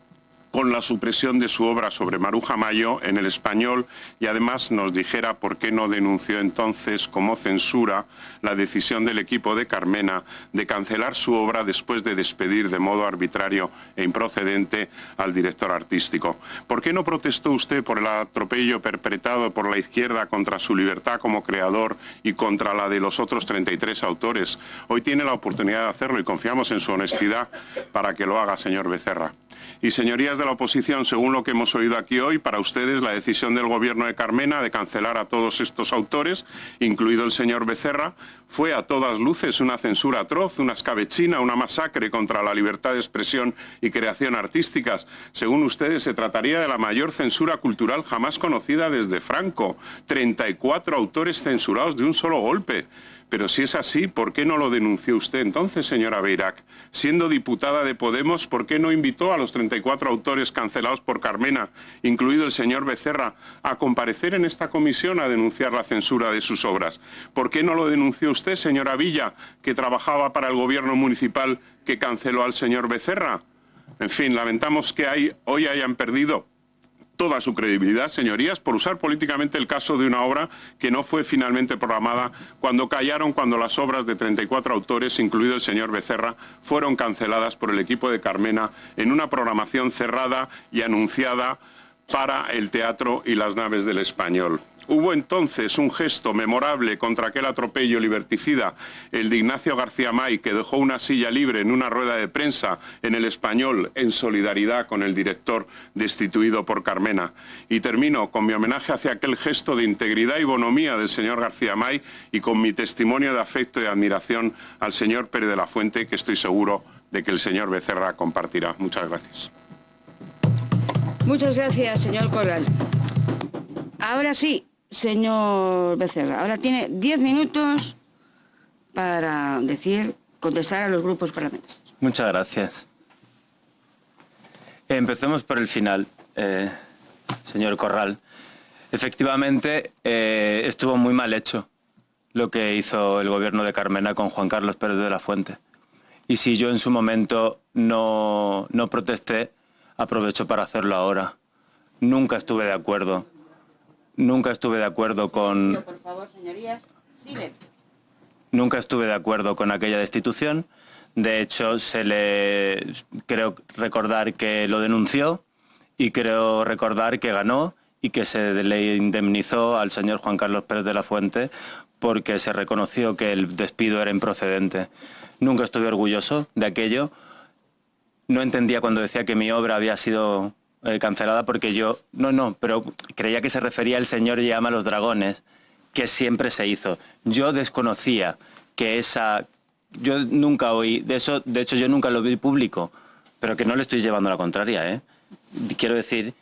con la supresión de su obra sobre Maruja Mayo en el español y además nos dijera por qué no denunció entonces como censura la decisión del equipo de Carmena de cancelar su obra después de despedir de modo arbitrario e improcedente al director artístico. ¿Por qué no protestó usted por el atropello perpetrado por la izquierda contra su libertad como creador y contra la de los otros 33 autores? Hoy tiene la oportunidad de hacerlo y confiamos en su honestidad para que lo haga, señor Becerra. Y señorías de la oposición, según lo que hemos oído aquí hoy, para ustedes la decisión del gobierno de Carmena de cancelar a todos estos autores, incluido el señor Becerra, fue a todas luces una censura atroz, una escabechina, una masacre contra la libertad de expresión y creación artísticas. Según ustedes, se trataría de la mayor censura cultural jamás conocida desde Franco. 34 autores censurados de un solo golpe. Pero si es así, ¿por qué no lo denunció usted entonces, señora Beirac? Siendo diputada de Podemos, ¿por qué no invitó a los 34 autores cancelados por Carmena, incluido el señor Becerra, a comparecer en esta comisión a denunciar la censura de sus obras? ¿Por qué no lo denunció usted, señora Villa, que trabajaba para el gobierno municipal que canceló al señor Becerra? En fin, lamentamos que hoy hayan perdido toda su credibilidad, señorías, por usar políticamente el caso de una obra que no fue finalmente programada cuando callaron cuando las obras de 34 autores, incluido el señor Becerra, fueron canceladas por el equipo de Carmena en una programación cerrada y anunciada para el teatro y las naves del español. Hubo entonces un gesto memorable contra aquel atropello liberticida, el de Ignacio García May, que dejó una silla libre en una rueda de prensa en el español en solidaridad con el director destituido por Carmena. Y termino con mi homenaje hacia aquel gesto de integridad y bonomía del señor García May y con mi testimonio de afecto y admiración al señor Pérez de la Fuente, que estoy seguro de que el señor Becerra compartirá. Muchas gracias. Muchas gracias, señor Corral. Ahora sí, Señor Becerra, ahora tiene diez minutos para decir, contestar a los grupos parlamentarios. Muchas gracias. Empecemos por el final, eh, señor Corral. Efectivamente, eh, estuvo muy mal hecho lo que hizo el gobierno de Carmena con Juan Carlos Pérez de la Fuente. Y si yo en su momento no, no protesté, aprovecho para hacerlo ahora. Nunca estuve de acuerdo Nunca estuve de acuerdo con... Por favor, señorías, Nunca estuve de acuerdo con aquella destitución. De hecho, se le creo recordar que lo denunció y creo recordar que ganó y que se le indemnizó al señor Juan Carlos Pérez de la Fuente porque se reconoció que el despido era improcedente. Nunca estuve orgulloso de aquello. No entendía cuando decía que mi obra había sido eh, cancelada porque yo, no, no, pero creía que se refería al Señor llama los dragones, que siempre se hizo. Yo desconocía que esa, yo nunca oí, de eso, de hecho yo nunca lo vi público, pero que no le estoy llevando la contraria, ¿eh? Quiero decir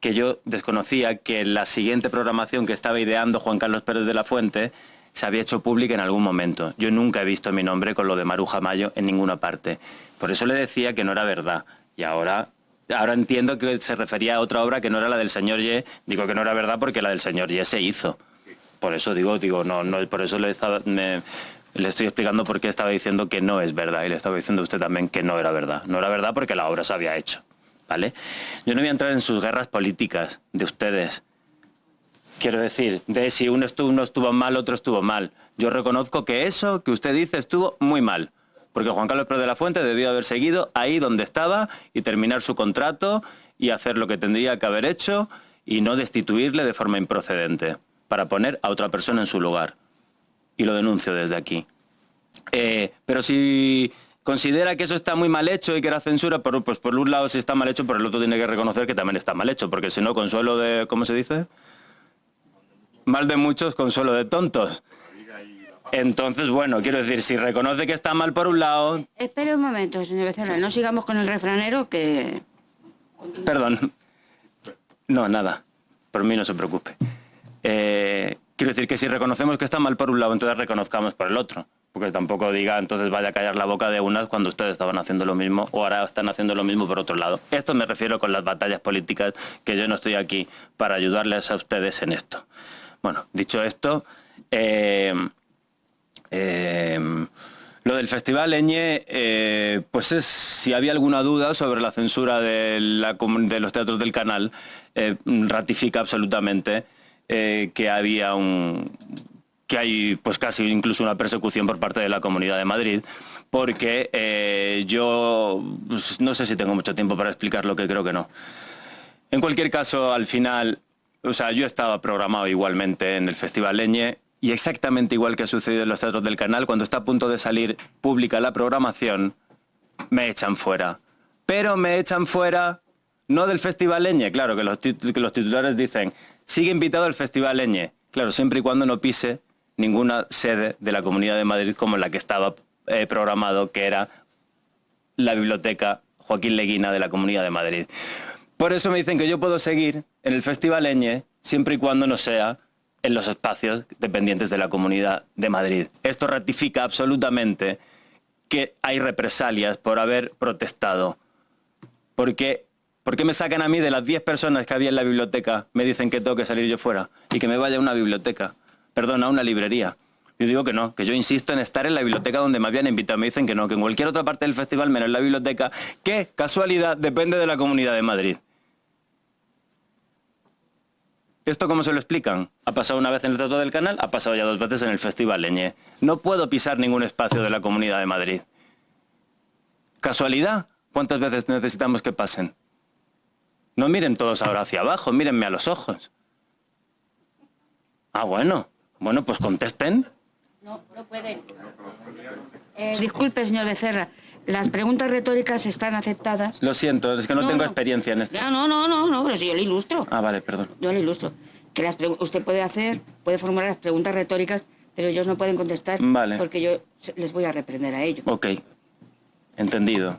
que yo desconocía que la siguiente programación que estaba ideando Juan Carlos Pérez de la Fuente se había hecho pública en algún momento. Yo nunca he visto mi nombre con lo de Maruja Mayo en ninguna parte. Por eso le decía que no era verdad. Y ahora Ahora entiendo que se refería a otra obra que no era la del señor Ye. Digo que no era verdad porque la del señor Ye se hizo. Por eso digo, digo, no, no, por eso le estoy explicando por qué estaba diciendo que no es verdad y le estaba diciendo a usted también que no era verdad. No era verdad porque la obra se había hecho, ¿vale? Yo no voy a entrar en sus guerras políticas de ustedes. Quiero decir, de si uno estuvo mal, otro estuvo mal. Yo reconozco que eso que usted dice estuvo muy mal porque Juan Carlos Pérez de la Fuente debió haber seguido ahí donde estaba y terminar su contrato y hacer lo que tendría que haber hecho y no destituirle de forma improcedente para poner a otra persona en su lugar. Y lo denuncio desde aquí. Eh, pero si considera que eso está muy mal hecho y que era censura, pues por un lado si está mal hecho, por el otro tiene que reconocer que también está mal hecho, porque si no, consuelo de, ¿cómo se dice? Mal de muchos, consuelo de tontos. Entonces, bueno, quiero decir, si reconoce que está mal por un lado... Espere un momento, señor Becerra, no sigamos con el refranero que... Perdón. No, nada. Por mí no se preocupe. Eh, quiero decir que si reconocemos que está mal por un lado, entonces reconozcamos por el otro. Porque tampoco diga, entonces vaya a callar la boca de unas cuando ustedes estaban haciendo lo mismo o ahora están haciendo lo mismo por otro lado. Esto me refiero con las batallas políticas, que yo no estoy aquí para ayudarles a ustedes en esto. Bueno, dicho esto, eh, eh, Lo del Festival Eñe, eh, pues es, si había alguna duda sobre la censura de, los teatros del canal, eh, ratifica absolutamente eh, que había un que hay pues casi incluso una persecución por parte de la Comunidad de Madrid, porque yo pues, no sé si tengo mucho tiempo para explicar lo que creo que no. En cualquier caso, al final, o sea, yo estaba programado igualmente en el Festival Leñe y exactamente igual que ha sucedido en los teatros del canal, cuando está a punto de salir pública la programación, me echan fuera. Pero me echan fuera no del Festival Leñe, claro, que los, titulares dicen, sigue invitado al Festival Leñe, claro, siempre y cuando no pise ninguna sede de la Comunidad de Madrid como la que estaba eh, programado, que era la Biblioteca Joaquín Leguina de la Comunidad de Madrid. Por eso me dicen que yo puedo seguir en el Festival Leñe siempre y cuando no sea en los espacios dependientes de la Comunidad de Madrid. Esto ratifica absolutamente que hay represalias por haber protestado. Porque, ¿Por qué me sacan a mí de las 10 personas que había en la biblioteca? Me dicen que tengo que salir yo fuera y que me vaya a una biblioteca, perdón, a una librería. Yo digo que no, que yo insisto en estar en la biblioteca donde me habían invitado. Me dicen que no, que en cualquier otra parte del festival, menos en la biblioteca, que, casualidad, depende de la Comunidad de Madrid. ¿Esto cómo se lo explican? Ha pasado una vez en el Teatro del Canal, ha pasado ya dos veces en el Festival Leñe. No puedo pisar ningún espacio de la Comunidad de Madrid. ¿Casualidad? ¿Cuántas veces necesitamos que pasen? No miren todos ahora hacia abajo, mírenme a los ojos. Ah, bueno. Bueno, pues contesten. No, no pueden. Eh, disculpe, señor Becerra. Las preguntas retóricas están aceptadas. Lo siento, es que no, tengo experiencia en esto. Ya, no, no, no, no, pero si yo le ilustro. Ah, vale, perdón. Yo le ilustro. Que las usted puede hacer, puede formular las preguntas retóricas, pero ellos no pueden contestar. Vale. Porque yo les voy a reprender a ellos. Ok. Entendido.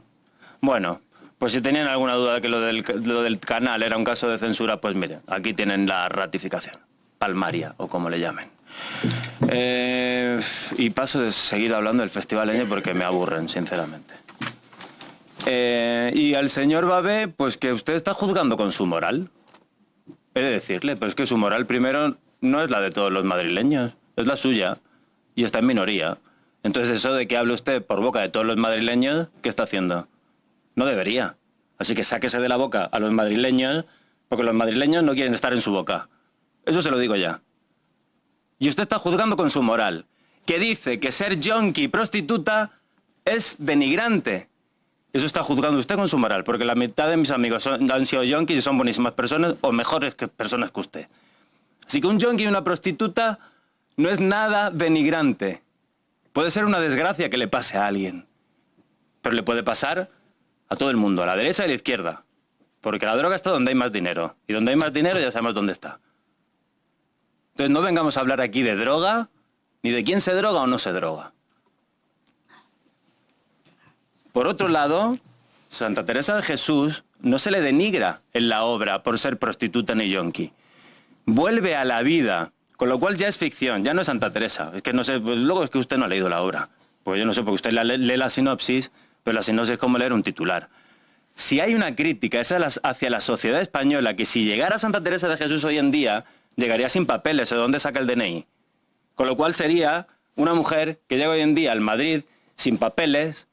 Bueno, pues si tenían alguna duda de que lo del, lo del canal era un caso de censura, pues miren, aquí tienen la ratificación. Palmaria, o como le llamen. Eh, y paso de seguir hablando del Festival Eñe porque me aburren, sinceramente. Eh, y al señor Babé, pues que usted está juzgando con su moral. He de decirle, pero es que su moral primero no es la de todos los madrileños, es la suya y está en minoría. Entonces eso de que hable usted por boca de todos los madrileños, ¿qué está haciendo? No debería. Así que sáquese de la boca a los madrileños, porque los madrileños no quieren estar en su boca. Eso se lo digo ya. Y usted está juzgando con su moral, que dice que ser yonki prostituta es denigrante. Eso está juzgando usted con su moral, porque la mitad de mis amigos han sido yonkis y son buenísimas personas o mejores que personas que usted. Así que un yonki y una prostituta no es nada denigrante. Puede ser una desgracia que le pase a alguien, pero le puede pasar a todo el mundo, a la derecha y a la izquierda. Porque la droga está donde hay más dinero. Y donde hay más dinero ya sabemos dónde está. Entonces no vengamos a hablar aquí de droga, ni de quién se droga o no se droga. Por otro lado, Santa Teresa de Jesús no se le denigra en la obra por ser prostituta ni yonki. Vuelve a la vida, con lo cual ya es ficción, ya no es Santa Teresa. Es que no sé, pues luego es que usted no ha leído la obra. Pues yo no sé, porque usted lee la sinopsis, pero la sinopsis es como leer un titular. Si hay una crítica hacia la sociedad española que si llegara Santa Teresa de Jesús hoy en día, llegaría sin papeles, ¿de dónde saca el DNI? Con lo cual sería una mujer que llega hoy en día al Madrid sin papeles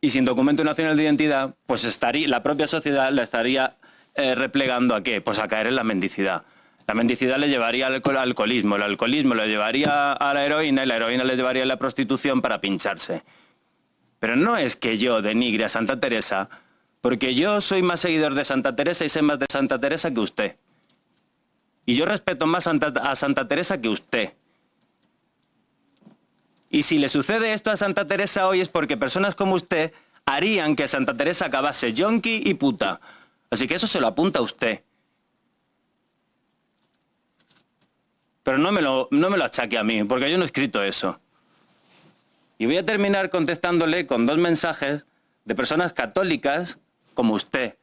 y sin documento nacional de identidad, pues estaría, la propia sociedad la estaría eh, replegando a qué? Pues a caer en la mendicidad. La mendicidad le llevaría al alcoholismo, el alcoholismo le llevaría a la heroína y la heroína le llevaría a la prostitución para pincharse. Pero no es que yo denigre a Santa Teresa, porque yo soy más seguidor de Santa Teresa y sé más de Santa Teresa que usted. Y yo respeto más a Santa Teresa que usted. Y si le sucede esto a Santa Teresa hoy es porque personas como usted harían que Santa Teresa acabase yonki y puta. Así que eso se lo apunta a usted. Pero no me, lo, no me lo achaque a mí, porque yo no he escrito eso. Y voy a terminar contestándole con dos mensajes de personas católicas como usted,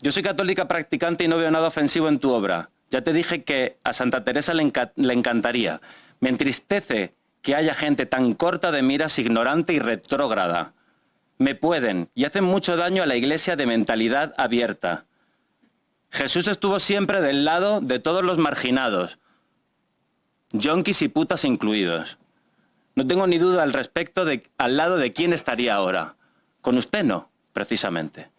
yo soy católica practicante y no veo nada ofensivo en tu obra. Ya te dije que a Santa Teresa le, encantaría. Me entristece que haya gente tan corta de miras, ignorante y retrógrada. Me pueden y hacen mucho daño a la iglesia de mentalidad abierta. Jesús estuvo siempre del lado de todos los marginados, yonkis y putas incluidos. No tengo ni duda al respecto de al lado de quién estaría ahora. Con usted no, precisamente.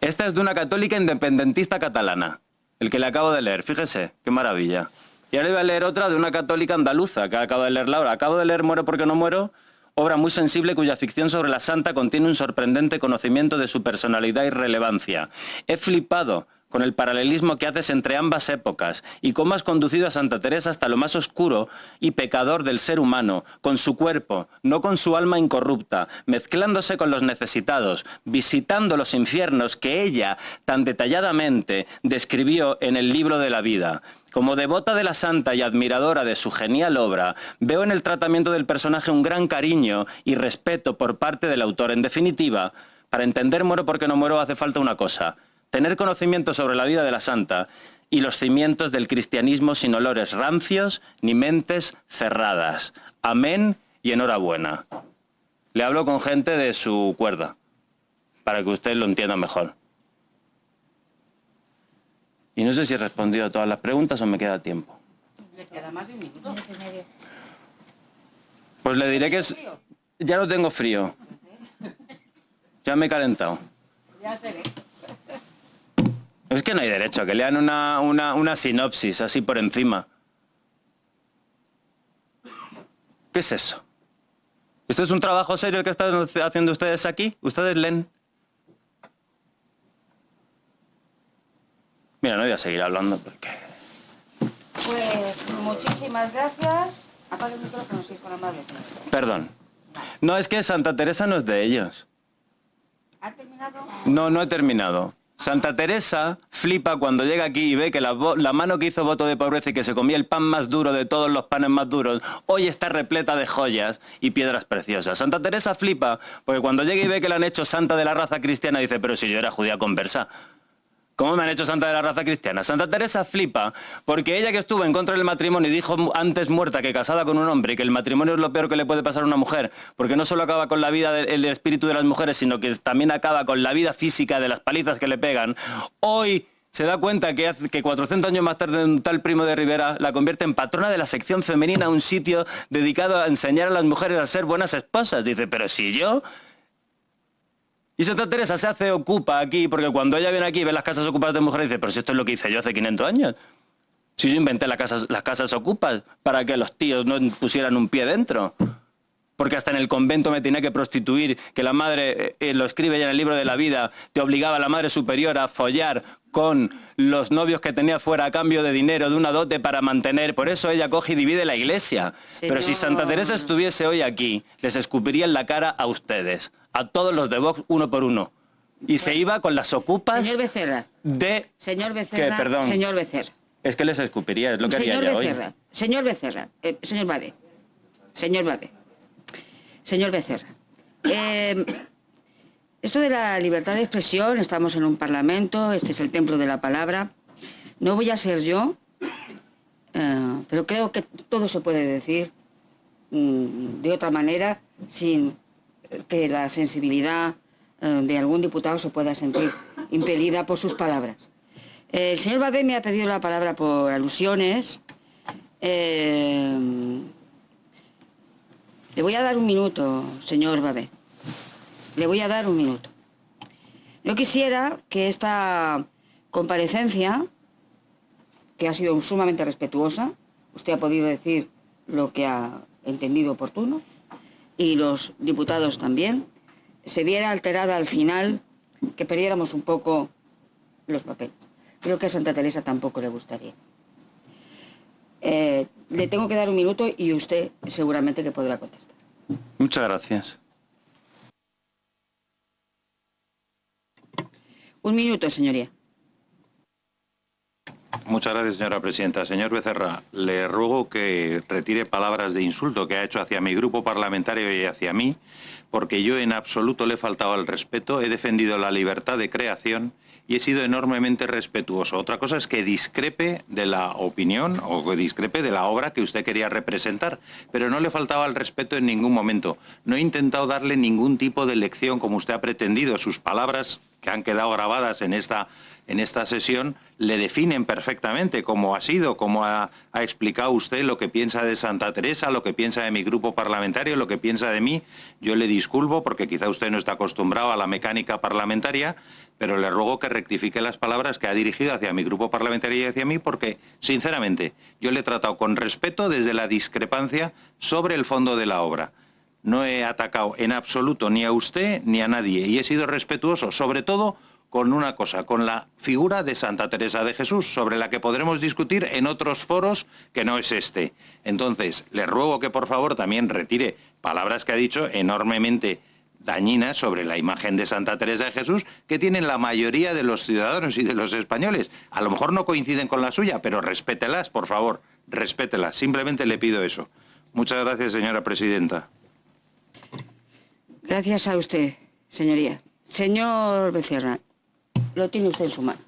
Esta es de una católica independentista catalana, el que le acabo de leer, fíjese, qué maravilla. Y ahora voy a leer otra de una católica andaluza, que acabo de leer ahora. Acabo de leer Muero porque no muero, obra muy sensible cuya ficción sobre la santa contiene un sorprendente conocimiento de su personalidad y relevancia. He flipado con el paralelismo que haces entre ambas épocas y cómo has conducido a Santa Teresa hasta lo más oscuro y pecador del ser humano, con su cuerpo, no con su alma incorrupta, mezclándose con los necesitados, visitando los infiernos que ella tan detalladamente describió en el libro de la vida. Como devota de la santa y admiradora de su genial obra, veo en el tratamiento del personaje un gran cariño y respeto por parte del autor. En definitiva, para entender muero porque no muero hace falta una cosa, tener conocimiento sobre la vida de la santa y los cimientos del cristianismo sin olores rancios ni mentes cerradas. Amén y enhorabuena. Le hablo con gente de su cuerda, para que usted lo entienda mejor. Y no sé si he respondido a todas las preguntas o me queda tiempo. Le queda más de un minuto. Pues le diré que es... Ya lo tengo frío. Ya me he calentado. Ya se ve. Es que no hay derecho a que lean una, una, una sinopsis así por encima. ¿Qué es eso? ¿Esto es un trabajo serio que están haciendo ustedes aquí? ¿Ustedes leen? Mira, no voy a seguir hablando porque... Pues muchísimas gracias. Apaga el micrófono, si es tan amable. señor. Perdón. No, es que Santa Teresa no es de ellos. ¿Ha terminado? No, no he terminado. Santa Teresa flipa cuando llega aquí y ve que la, mano que hizo voto de pobreza y que se comía el pan más duro de todos los panes más duros, hoy está repleta de joyas y piedras preciosas. Santa Teresa flipa porque cuando llega y ve que la han hecho santa de la raza cristiana dice, pero si yo era judía conversa. ¿Cómo me han hecho santa de la raza cristiana? Santa Teresa flipa porque ella que estuvo en contra del matrimonio y dijo antes muerta que casada con un hombre y que el matrimonio es lo peor que le puede pasar a una mujer, porque no solo acaba con la vida del el espíritu de las mujeres, sino que también acaba con la vida física de las palizas que le pegan, hoy se da cuenta que, hace- que 400 años más tarde un tal primo de Rivera la convierte en patrona de la sección femenina, un sitio dedicado a enseñar a las mujeres a ser buenas esposas. Dice, pero si yo... Y Santa Teresa se hace ocupa aquí, porque cuando ella viene aquí y ve las casas ocupadas de mujeres, dice, pero si esto es lo que hice yo hace 500 años. Si yo inventé las casas, las casas ocupas para que los tíos no pusieran un pie dentro. Porque hasta en el convento me tenía que prostituir, que la madre, eh, eh, lo escribe ya en el libro de la vida, te obligaba a la madre superior a follar con los novios que tenía fuera a cambio de dinero, de una dote para mantener. Por eso ella coge y divide la iglesia. Pero si Santa. Teresa estuviese hoy aquí, les escupiría en la cara a ustedes, a todos los de Vox, uno por uno. Y se iba con las ocupas Señor Becerra. de... Señor Becerra. Perdón. Señor Becerra. Es que les escupiría, es lo que haría Señor ella hoy. Becerra. Señor Becerra. eh, señor Bade. Señor Bade. Señor Becerra. eh, esto de la libertad de expresión, estamos en un parlamento, este es el templo de la palabra. No voy a ser yo, eh, pero creo que todo se puede decir mm, de otra manera sin que la sensibilidad eh, de algún diputado se pueda sentir impelida por sus palabras. El señor Badé me ha pedido la palabra por alusiones. Eh, le voy a dar un minuto, señor Babé. Le voy a dar un minuto. Yo quisiera que esta comparecencia, que ha sido sumamente respetuosa, usted ha podido decir lo que ha entendido oportuno, y los diputados también, se viera alterada al final, que perdiéramos un poco los papeles. Creo que a Santa Teresa tampoco le gustaría. Eh, le tengo que dar un minuto y usted seguramente que podrá contestar. Muchas gracias. Un minuto, señoría. Muchas gracias, señora presidenta. Señor Becerra, le ruego que retire palabras de insulto que ha hecho hacia mi grupo parlamentario y hacia mí, porque yo en absoluto le he faltado al respeto, he defendido la libertad de creación y he sido enormemente respetuoso. Otra cosa es que discrepe de la opinión o que discrepe de la obra que usted quería representar, pero no le faltaba al respeto en ningún momento. No he intentado darle ningún tipo de lección como usted ha pretendido. Sus palabras que han quedado grabadas en esta, en esta sesión le definen perfectamente cómo ha sido, cómo ha, ha, explicado usted lo que piensa de Santa Teresa, lo que piensa de mi grupo parlamentario, lo que piensa de mí. Yo le disculpo porque quizá usted no está acostumbrado a la mecánica parlamentaria, pero le ruego que rectifique las palabras que ha dirigido hacia mi grupo parlamentario y hacia mí porque, sinceramente, yo le he tratado con respeto desde la discrepancia sobre el fondo de la obra. No he atacado en absoluto ni a usted ni a nadie y he sido respetuoso, sobre todo con una cosa, con la figura de Santa Teresa de Jesús, sobre la que podremos discutir en otros foros que no es este. Entonces, le ruego que por favor también retire palabras que ha dicho enormemente dañinas sobre la imagen de Santa Teresa de Jesús que tienen la mayoría de los ciudadanos y de los españoles. A lo mejor no coinciden con la suya, pero respételas, por favor, respételas. Simplemente le pido eso. Muchas gracias, señora presidenta. Gracias a usted, señoría. Señor Becerra, lo tiene usted en su mano.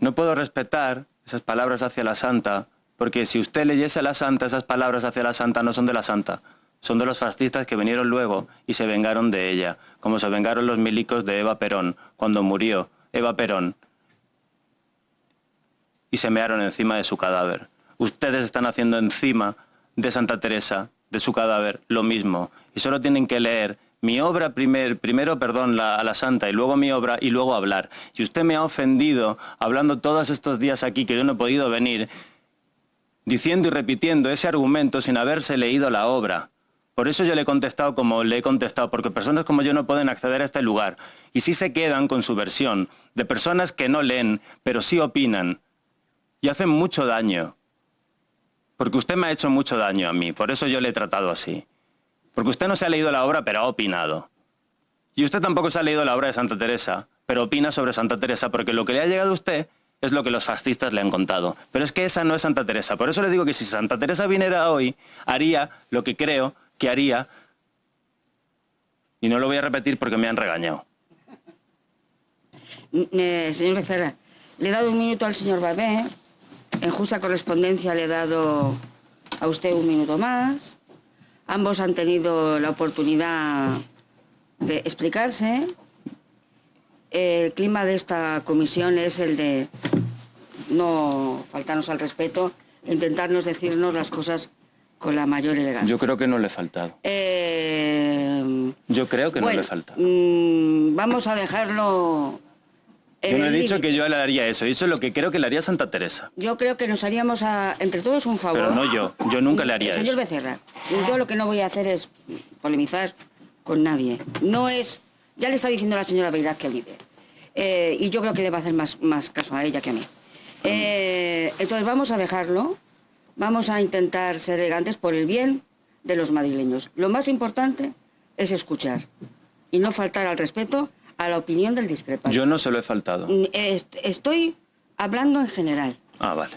No puedo respetar esas palabras hacia la santa, porque si usted leyese a la santa, esas palabras hacia la santa no son de la santa, son de los fascistas que vinieron luego y se vengaron de ella, como se vengaron los milicos de Eva Perón, cuando murió Eva Perón, y se mearon encima de su cadáver. Ustedes están haciendo encima de Santa Teresa, de su cadáver, lo mismo, y solo tienen que leer mi obra primer, primero, perdón, a la santa y luego mi obra y luego hablar. Y usted me ha ofendido hablando todos estos días aquí que yo no he podido venir, diciendo y repitiendo ese argumento sin haberse leído la obra. Por eso yo le he contestado como le he contestado, porque personas como yo no pueden acceder a este lugar. Y sí se quedan con su versión, de personas que no leen, pero sí opinan. Y hacen mucho daño. Porque usted me ha hecho mucho daño a mí, por eso yo le he tratado así. Porque usted no se ha leído la obra, pero ha opinado. Y usted tampoco se ha leído la obra de Santa Teresa, pero opina sobre Santa Teresa, porque lo que le ha llegado a usted es lo que los fascistas le han contado. Pero es que esa no es Santa Teresa. Por eso le digo que si Santa Teresa viniera hoy, haría lo que creo que haría, y no lo voy a repetir porque me han regañado. Eh, señor Becerra, le he dado un minuto al señor Babé, en justa correspondencia le he dado a usted un minuto más. Ambos han tenido la oportunidad de explicarse. El clima de esta comisión es el de no faltarnos al respeto, intentarnos decirnos las cosas con la mayor elegancia. Yo creo que no le he faltado. Eh, Yo creo que bueno, no le he faltado. mm, vamos a dejarlo. Yo no he dicho que yo le haría eso, he dicho lo que creo que le haría Santa Teresa. Yo creo que nos haríamos a- entre todos un favor. Pero no yo, yo nunca le haría Señor eso. Becerra, yo lo que no voy a hacer es polemizar con nadie. No es. Ya le está diciendo la señora Beirad que líder. Eh, y yo creo que le va a hacer más, más caso a ella que a mí. Eh, entonces vamos a dejarlo. Vamos a intentar ser elegantes por el bien de los madrileños. Lo más importante es escuchar y no faltar al respeto a la opinión del discrepante. Yo no se lo he faltado. Mm, est- Estoy hablando en general. Ah, vale.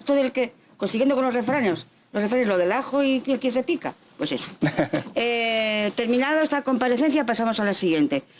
Esto del que, consiguiendo con los refranes, los refranes, lo del ajo y el que se pica, pues eso. [laughs] Eh, terminado esta comparecencia, pasamos a la siguiente.